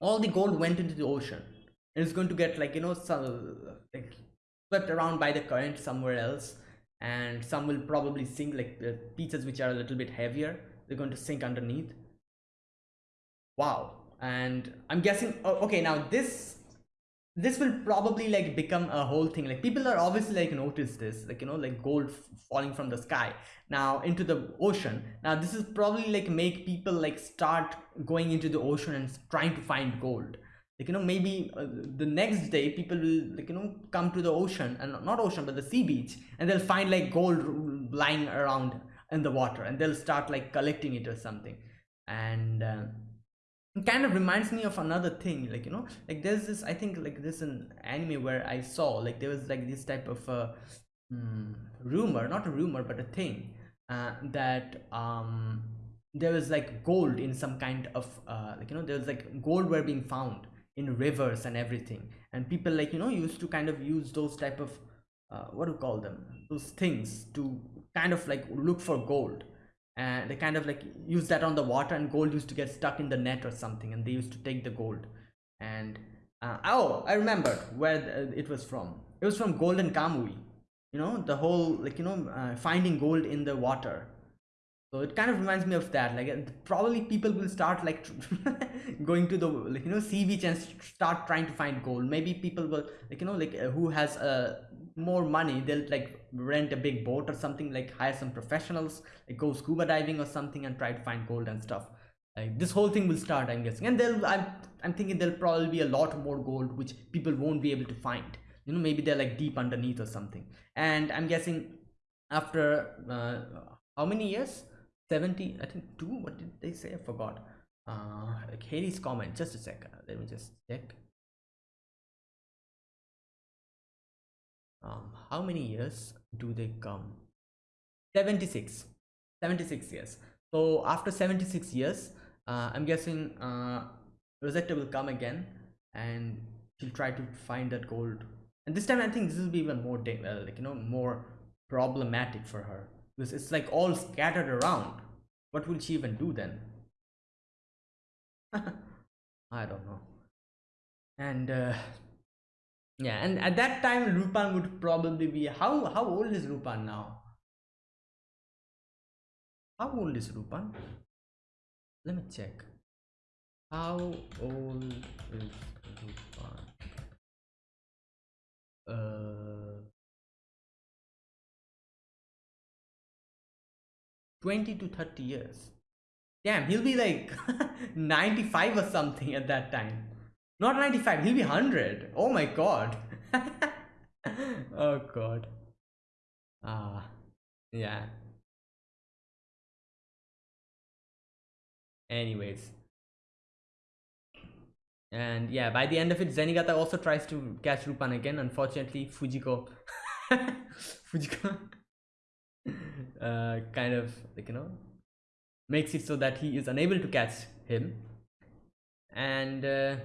all the gold went into the ocean. And it's going to get like you know some like swept around by the current somewhere else and some will probably sink like the pieces which are a little bit heavier they're going to sink underneath. Wow and i'm guessing oh, okay now this this will probably like become a whole thing. Like people are obviously like notice this like you know like gold falling from the sky now into the ocean. Now this is probably like make people like start going into the ocean and trying to find gold. Like you know maybe uh, the next day people will like you know come to the ocean and not ocean but the sea beach and they'll find like gold lying around in the water and they'll start like collecting it or something. And uh, kind of reminds me of another thing like you know like there's this i think like this an anime where i saw like there was like this type of uh, mm, rumor not a rumor but a thing uh, that um there was like gold in some kind of uh, like you know there was like gold were being found in rivers and everything. And people like you know used to kind of use those type of uh, what do you call them? Those things to kind of like look for gold and they kind of like use that on the water and gold used to get stuck in the net or something and they used to take the gold. And uh, oh i remember where the, it was from. It was from golden kamui you know the whole like you know uh, finding gold in the water. So it kind of reminds me of that. Like probably people will start like [LAUGHS] going to the like you know sea beach and start trying to find gold. Maybe people will like you know like uh, who has a more money they'll like rent a big boat or something like hire some professionals like go scuba diving or something and try to find gold and stuff. Like this whole thing will start i'm guessing. And they'll i'm, I'm thinking there'll probably be a lot more gold which people won't be able to find. You know maybe they're like deep underneath or something. And i'm guessing after uh, how many years? 70 i think two? What did they say? I forgot. Uh like halley's comet. Just a second. Let me just check um, how many years do they come? 76 76 years. So after 76 years uh, i'm guessing uh, rosetta will come again and she'll try to find that gold. And this time i think this will be even more uh, like you know more problematic for her. Because it's like all scattered around. What will she even do then? [LAUGHS] I don't know. And uh, yeah, and at that time, Rupan would probably be how how old is Rupan now? How old is Rupan? Let me check. How old is Rupan? Uh, 20 to 30 years. Damn, he'll be like [LAUGHS] 95 or something at that time. Not 95, he'll be 100. Oh my god. [LAUGHS] oh god. Ah, yeah. Anyways. And yeah, by the end of it, Zenigata also tries to catch Rupan again. Unfortunately, Fujiko... [LAUGHS] Fujiko... [LAUGHS] uh, kind of, like, you know, makes it so that he is unable to catch him. And... Uh,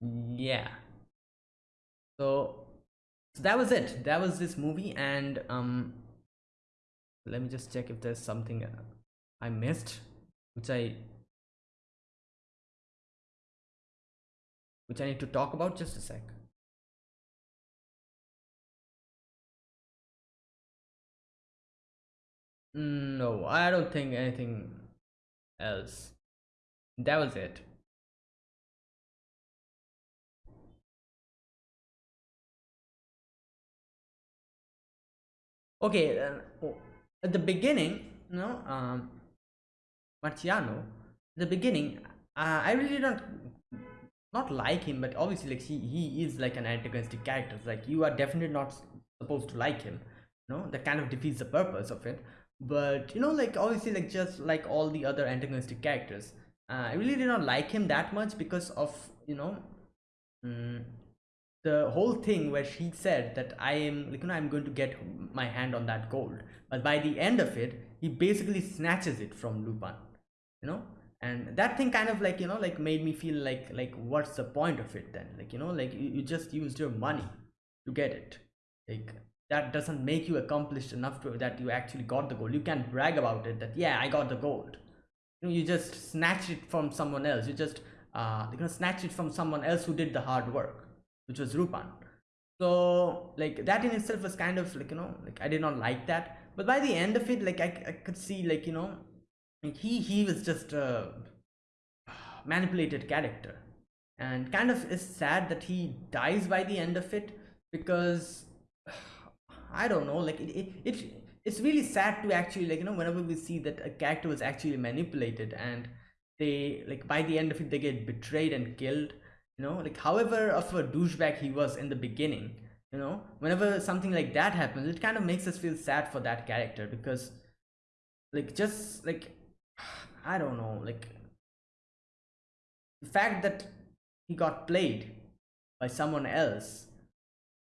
yeah. So, so that was it. That was this movie and um let me just check if there's something uh, i missed which i which i need to talk about just a sec. No i don't think anything else. That was it okay uh, at the beginning you know um marciano the beginning uh, i really don't not like him but obviously like he he is like an antagonistic character. Like you are definitely not supposed to like him you know that kind of defeats the purpose of it. But you know like obviously like just like all the other antagonistic characters uh, i really did not like him that much because of you know um, the whole thing where she said that I am like you know I'm going to get my hand on that gold. But by the end of it he basically snatches it from Lupin you know? And that thing kind of like you know like made me feel like like what's the point of it then? Like you know like you, you just used your money to get it. Like that doesn't make you accomplished enough to that you actually got the gold. You can brag about it that yeah I got the gold. You know you just snatch it from someone else. You just uh you're gonna snatch it from someone else who did the hard work which was Rupan. So like that in itself was kind of like you know like I did not like that. But by the end of it, like I, I could see like you know like he he was just a manipulated character. and kind of is sad that he dies by the end of it because [SIGHS] i don't know like it, it, it it's really sad to actually like you know whenever we see that a character was actually manipulated and they like by the end of it they get betrayed and killed you know like however of a douchebag he was in the beginning you know whenever something like that happens it kind of makes us feel sad for that character because like just like [SIGHS] i don't know like the fact that he got played by someone else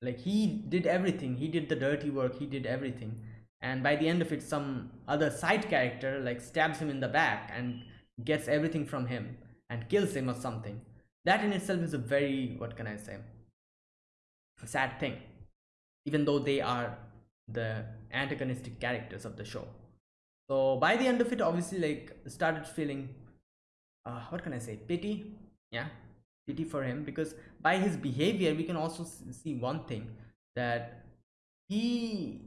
like he did everything. He did the dirty work. He did everything. And by the end of it some other side character like stabs him in the back and gets everything from him and kills him or something that in itself is a very what can i say sad thing even though they are the antagonistic characters of the show. So by the end of it obviously like started feeling uh, what can i say pity yeah pity for him because by his behavior we can also see one thing that he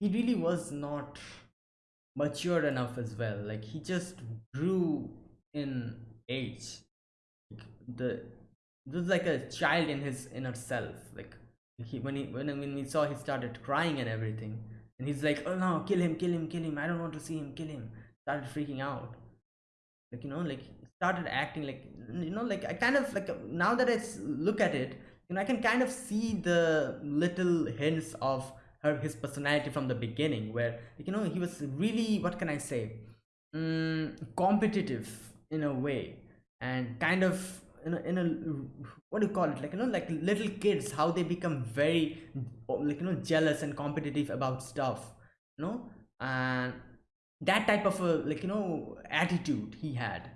he really was not mature enough as well. Like he just grew in age the this is like a child in his inner self like he when he when, when we saw he started crying and everything and he's like oh no kill him kill him kill him i don't want to see him kill him started freaking out. Like you know like started acting like you know like i kind of like now that i look at it you know i can kind of see the little hints of her his personality from the beginning where you know he was really what can i say um, competitive in a way and kind of in a, in a what do you call it? Like you know like little kids how they become very like you know jealous and competitive about stuff you know? And that type of a like you know attitude he had.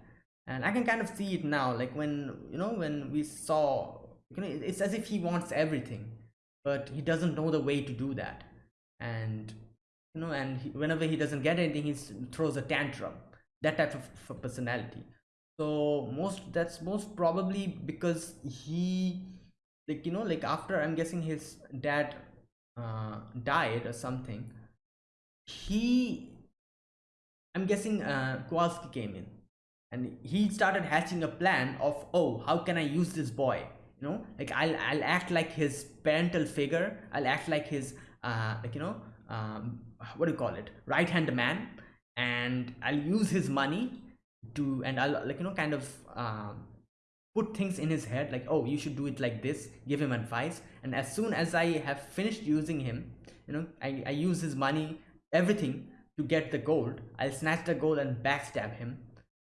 And i can kind of see it now like when you know when we saw you know it's as if he wants everything but he doesn't know the way to do that. And you know and he, whenever he doesn't get anything he throws a tantrum. That type of, of personality so most that's most probably because he like you know like after i'm guessing his dad uh died or something he i'm guessing uh kowalski came in and he started hatching a plan of oh how can i use this boy? You know like i'll i'll act like his parental figure i'll act like his uh like you know um what do you call it? Right hand man and i'll use his money to and i'll like you know kind of um, put things in his head like oh you should do it like this. Give him advice. And as soon as i have finished using him you know i, I use his money everything to get the gold. I'll snatch the gold and backstab him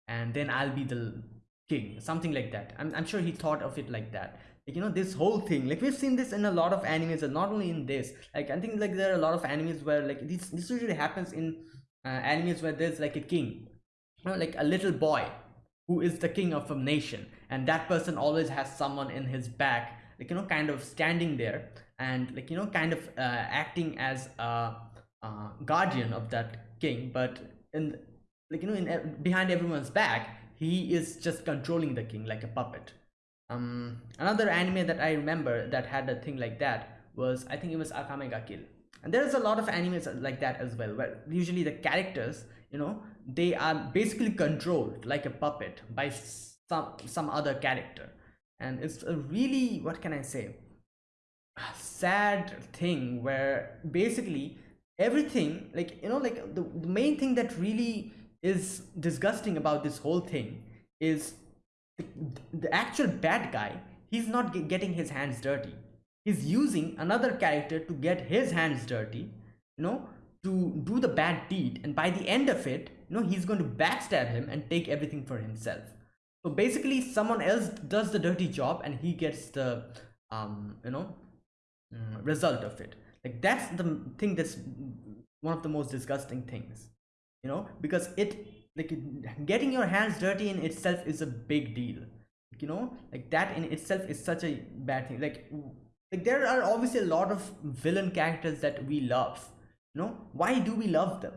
and then i'll be the king something like that. I'm, I'm sure he thought of it like that. Like, you know this whole thing like we've seen this in a lot of animes and not only in this. Like i think like there are a lot of animes where like this this usually happens in uh, animes where there's like a king you know, like a little boy who is the king of a nation. And that person always has someone in his back like you know kind of standing there and like you know kind of uh, acting as a uh, guardian of that king. But in like you know in behind everyone's back he is just controlling the king like a puppet. Um another anime that i remember that had a thing like that was i think it was akame ga kill. And there's a lot of animes like that as well where usually the characters you know they are basically controlled like a puppet by some some other character. And it's a really what can i say? Sad thing where basically everything like you know like the, the main thing that really is disgusting about this whole thing is the, the actual bad guy he's not getting his hands dirty. He's using another character to get his hands dirty you know to do the bad deed and by the end of it you know he's going to backstab him and take everything for himself. So basically someone else does the dirty job and he gets the um you know mm, result of it. Like that's the thing that's one of the most disgusting things you know because it like getting your hands dirty in itself is a big deal you know? Like that in itself is such a bad thing. Like like there are obviously a lot of villain characters that we love you know why do we love them?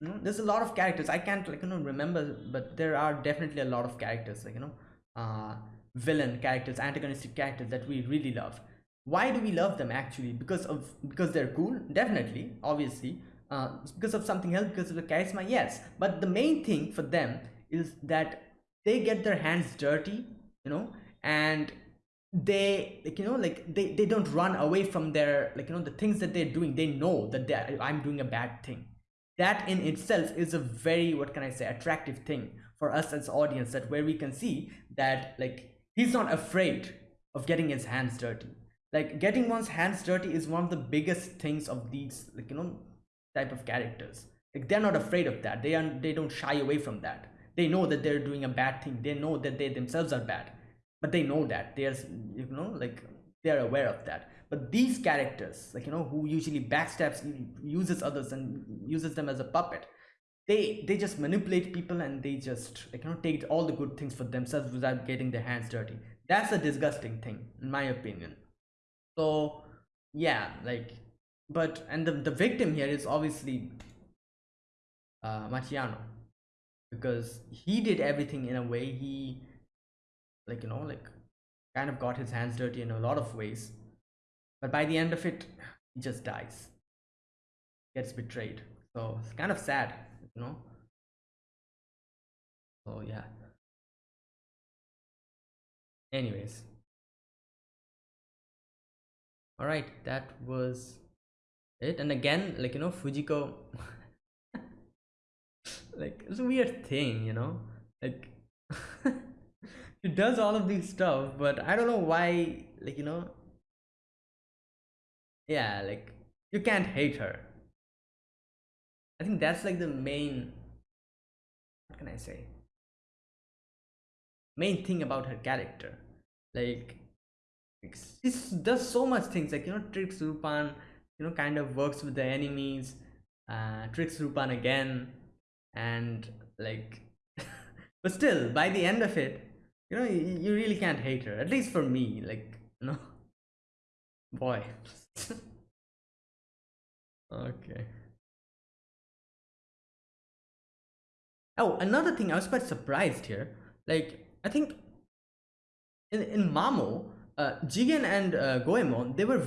You know there's a lot of characters. I can't like you know remember but there are definitely a lot of characters like you know uh villain characters antagonistic characters that we really love. Why do we love them actually? Because of because they're cool? Definitely obviously. Uh because of something else because of the charisma? Yes. But the main thing for them is that they get their hands dirty you know and they like you know like they, they don't run away from their like you know the things that they're doing. They know that i'm doing a bad thing. That in itself is a very what can i say attractive thing for us as audience that where we can see that like he's not afraid of getting his hands dirty. Like getting one's hands dirty is one of the biggest things of these like you know type of characters. Like they're not afraid of that. They are they don't shy away from that. They know that they're doing a bad thing. They know that they themselves are bad but they know that. There's you know like they're aware of that. But these characters like you know who usually backstabs uses others and uses them as a puppet they they just manipulate people and they just like you know take all the good things for themselves without getting their hands dirty. That's a disgusting thing in my opinion. So yeah like but and the, the victim here is obviously uh Machiano because he did everything in a way he like you know like kind of got his hands dirty in a lot of ways. But by the end of it he just dies. Gets betrayed. So it's kind of sad you know? So yeah. Anyways. All right that was it. And again like you know fujiko [LAUGHS] like it's a weird thing you know? Like [LAUGHS] she does all of these stuff but i don't know why like you know? Yeah like you can't hate her. I think that's like the main what can i say? Main thing about her character. Like she does so much things like you know tricks rupan you know kind of works with the enemies uh tricks rupan again and like [LAUGHS] but still by the end of it you know you, you really can't hate her at least for me like [LAUGHS] you know boy. [LAUGHS] Okay. Oh another thing i was quite surprised here like i think in, in mamo uh, Jigen and uh, Goemon, they were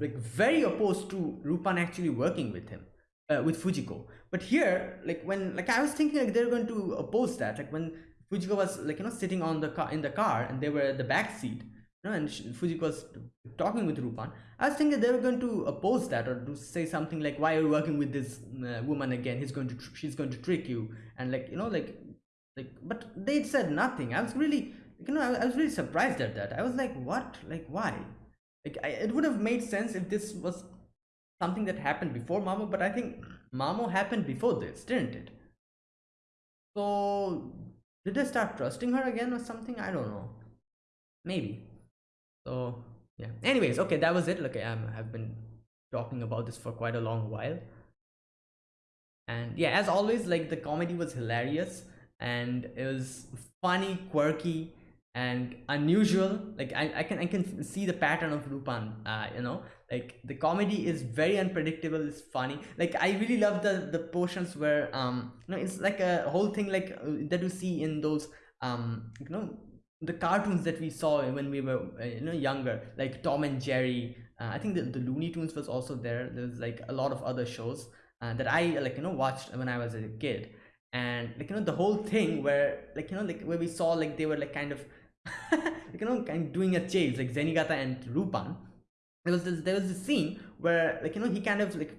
like very opposed to Rupan actually working with him, uh, with Fujiko. But here, like when, like I was thinking like they're going to oppose that, like when Fujiko was like you know sitting on the car in the car and they were at the back seat you know and Fujiko was talking with Rupan I was thinking they were going to oppose that or to say something like why are you working with this uh, woman again? He's going to she's going to trick you. And like you know like like but they said nothing. I was really you know I, I was really surprised at that. I was like what? Like why? Like I, it would have made sense if this was something that happened before Mamo but I think Mamo happened before this didn't it? So did I start trusting her again or something? I don't know. Maybe. So yeah. Anyways, okay, that was it. Okay, I'm, um, I've been talking about this for quite a long while. And yeah, as always, like the comedy was hilarious and it was funny, quirky, and unusual like I, I can i can see the pattern of Rupan uh you know? Like the comedy is very unpredictable it's funny. Like i really love the the portions where um you know it's like a whole thing like uh, that you see in those um you know the cartoons that we saw when we were uh, you know younger like tom and jerry. Uh, i think the, the looney tunes was also there. There's like a lot of other shows uh, that i like you know watched when i was a kid. And like you know the whole thing where like you know like where we saw like they were like kind of like, [LAUGHS] you know, kind of doing a chase like Zenigata and Rupan. There was this, there was this scene where like you know he kind of like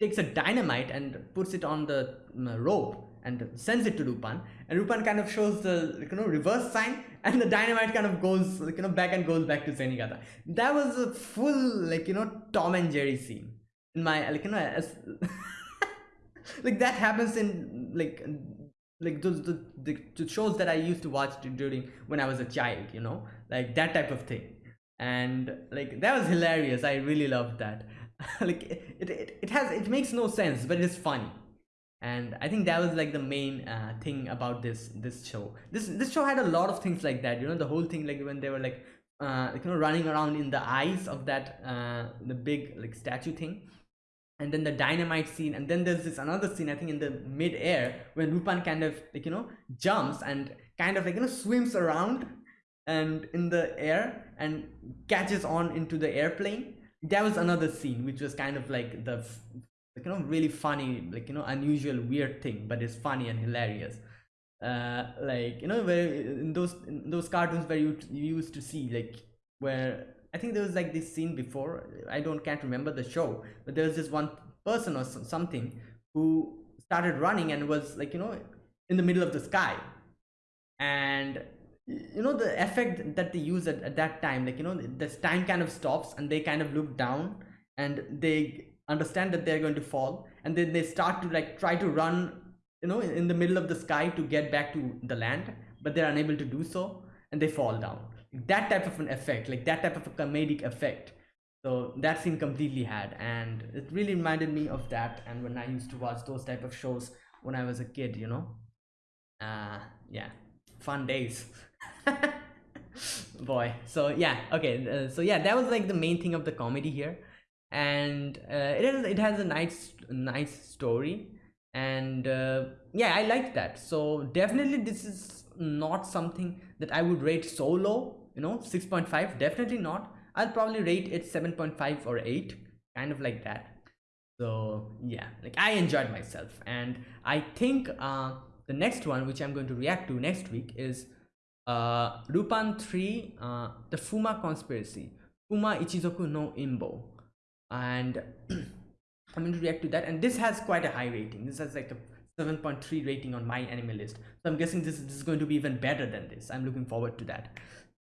takes a dynamite and puts it on the mm, uh, rope and sends it to Rupan, and Rupan kind of shows the like, you know reverse sign, [LAUGHS] and the dynamite kind of goes like you know back and goes back to Zenigata. That was a full like you know Tom and Jerry scene in my like you know as [LAUGHS] like that happens in like like those the, the, the shows that I used to watch during when I was a child, you know, like that type of thing. And like that was hilarious. I really loved that. [LAUGHS] like it, it, it has it makes no sense, but it's funny. And I think that was like the main uh, thing about this this show. This this show had a lot of things like that. You know, the whole thing like when they were like uh, like, you know running around in the eyes of that uh, the big like statue thing and then the dynamite scene and then there's this another scene i think in the mid-air when rupan kind of like you know jumps and kind of like you know swims around and in the air and catches on into the airplane. That was another scene which was kind of like the like, you know really funny like you know unusual weird thing but it's funny and hilarious. Uh, like you know where in those in those cartoons where you, you used to see like where I think there was like this scene before I don't can't remember the show but there was this one person or something who started running and was like you know in the middle of the sky. And you know the effect that they use at, at that time like you know this time kind of stops and they kind of look down and they understand that they're going to fall. And then they start to like try to run you know in the middle of the sky to get back to the land but they're unable to do so and they fall down that type of an effect like that type of a comedic effect. So that scene completely had and it really reminded me of that and when i used to watch those type of shows when i was a kid you know? Uh yeah. Fun days. [LAUGHS] Boy. So yeah. Okay uh, so yeah that was like the main thing of the comedy here. And uh, it has it has a nice nice story. And uh, yeah i like that. So definitely this is not something that i would rate so low you know 6.5 definitely not. I'll probably rate it 7.5 or 8 kind of like that. So yeah like i enjoyed myself. And i think uh the next one which i'm going to react to next week is uh Lupin 3 uh the fuma conspiracy fuma ichizoku no imbo. And [CLEARS THROAT] i'm going to react to that. And this has quite a high rating. This has like a 7.3 rating on my anime list. So i'm guessing this, this is going to be even better than this. I'm looking forward to that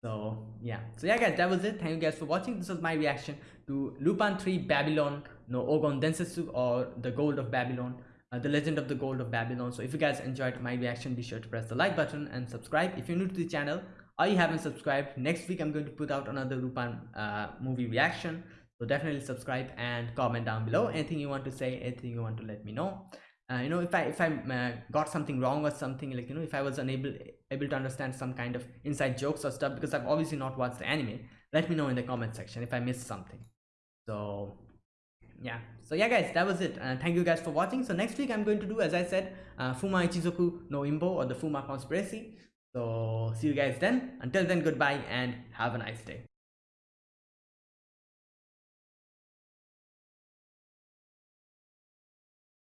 so yeah. So yeah guys that was it. Thank you guys for watching. This was my reaction to lupin 3 babylon no ogon densetsu or the gold of babylon uh, the legend of the gold of babylon. So if you guys enjoyed my reaction be sure to press the like button and subscribe. If you're new to the channel or you haven't subscribed next week i'm going to put out another lupin uh, movie reaction. So definitely subscribe and comment down below. Anything you want to say anything you want to let me know uh, you know if i if i uh, got something wrong or something like you know if i was unable able to understand some kind of inside jokes or stuff because i've obviously not watched the anime let me know in the comment section if i missed something. So yeah. So yeah guys that was it. Uh, thank you guys for watching. So next week i'm going to do as i said uh, fuma ichizoku no imbo or the fuma conspiracy. So see you guys then. Until then goodbye and have a nice day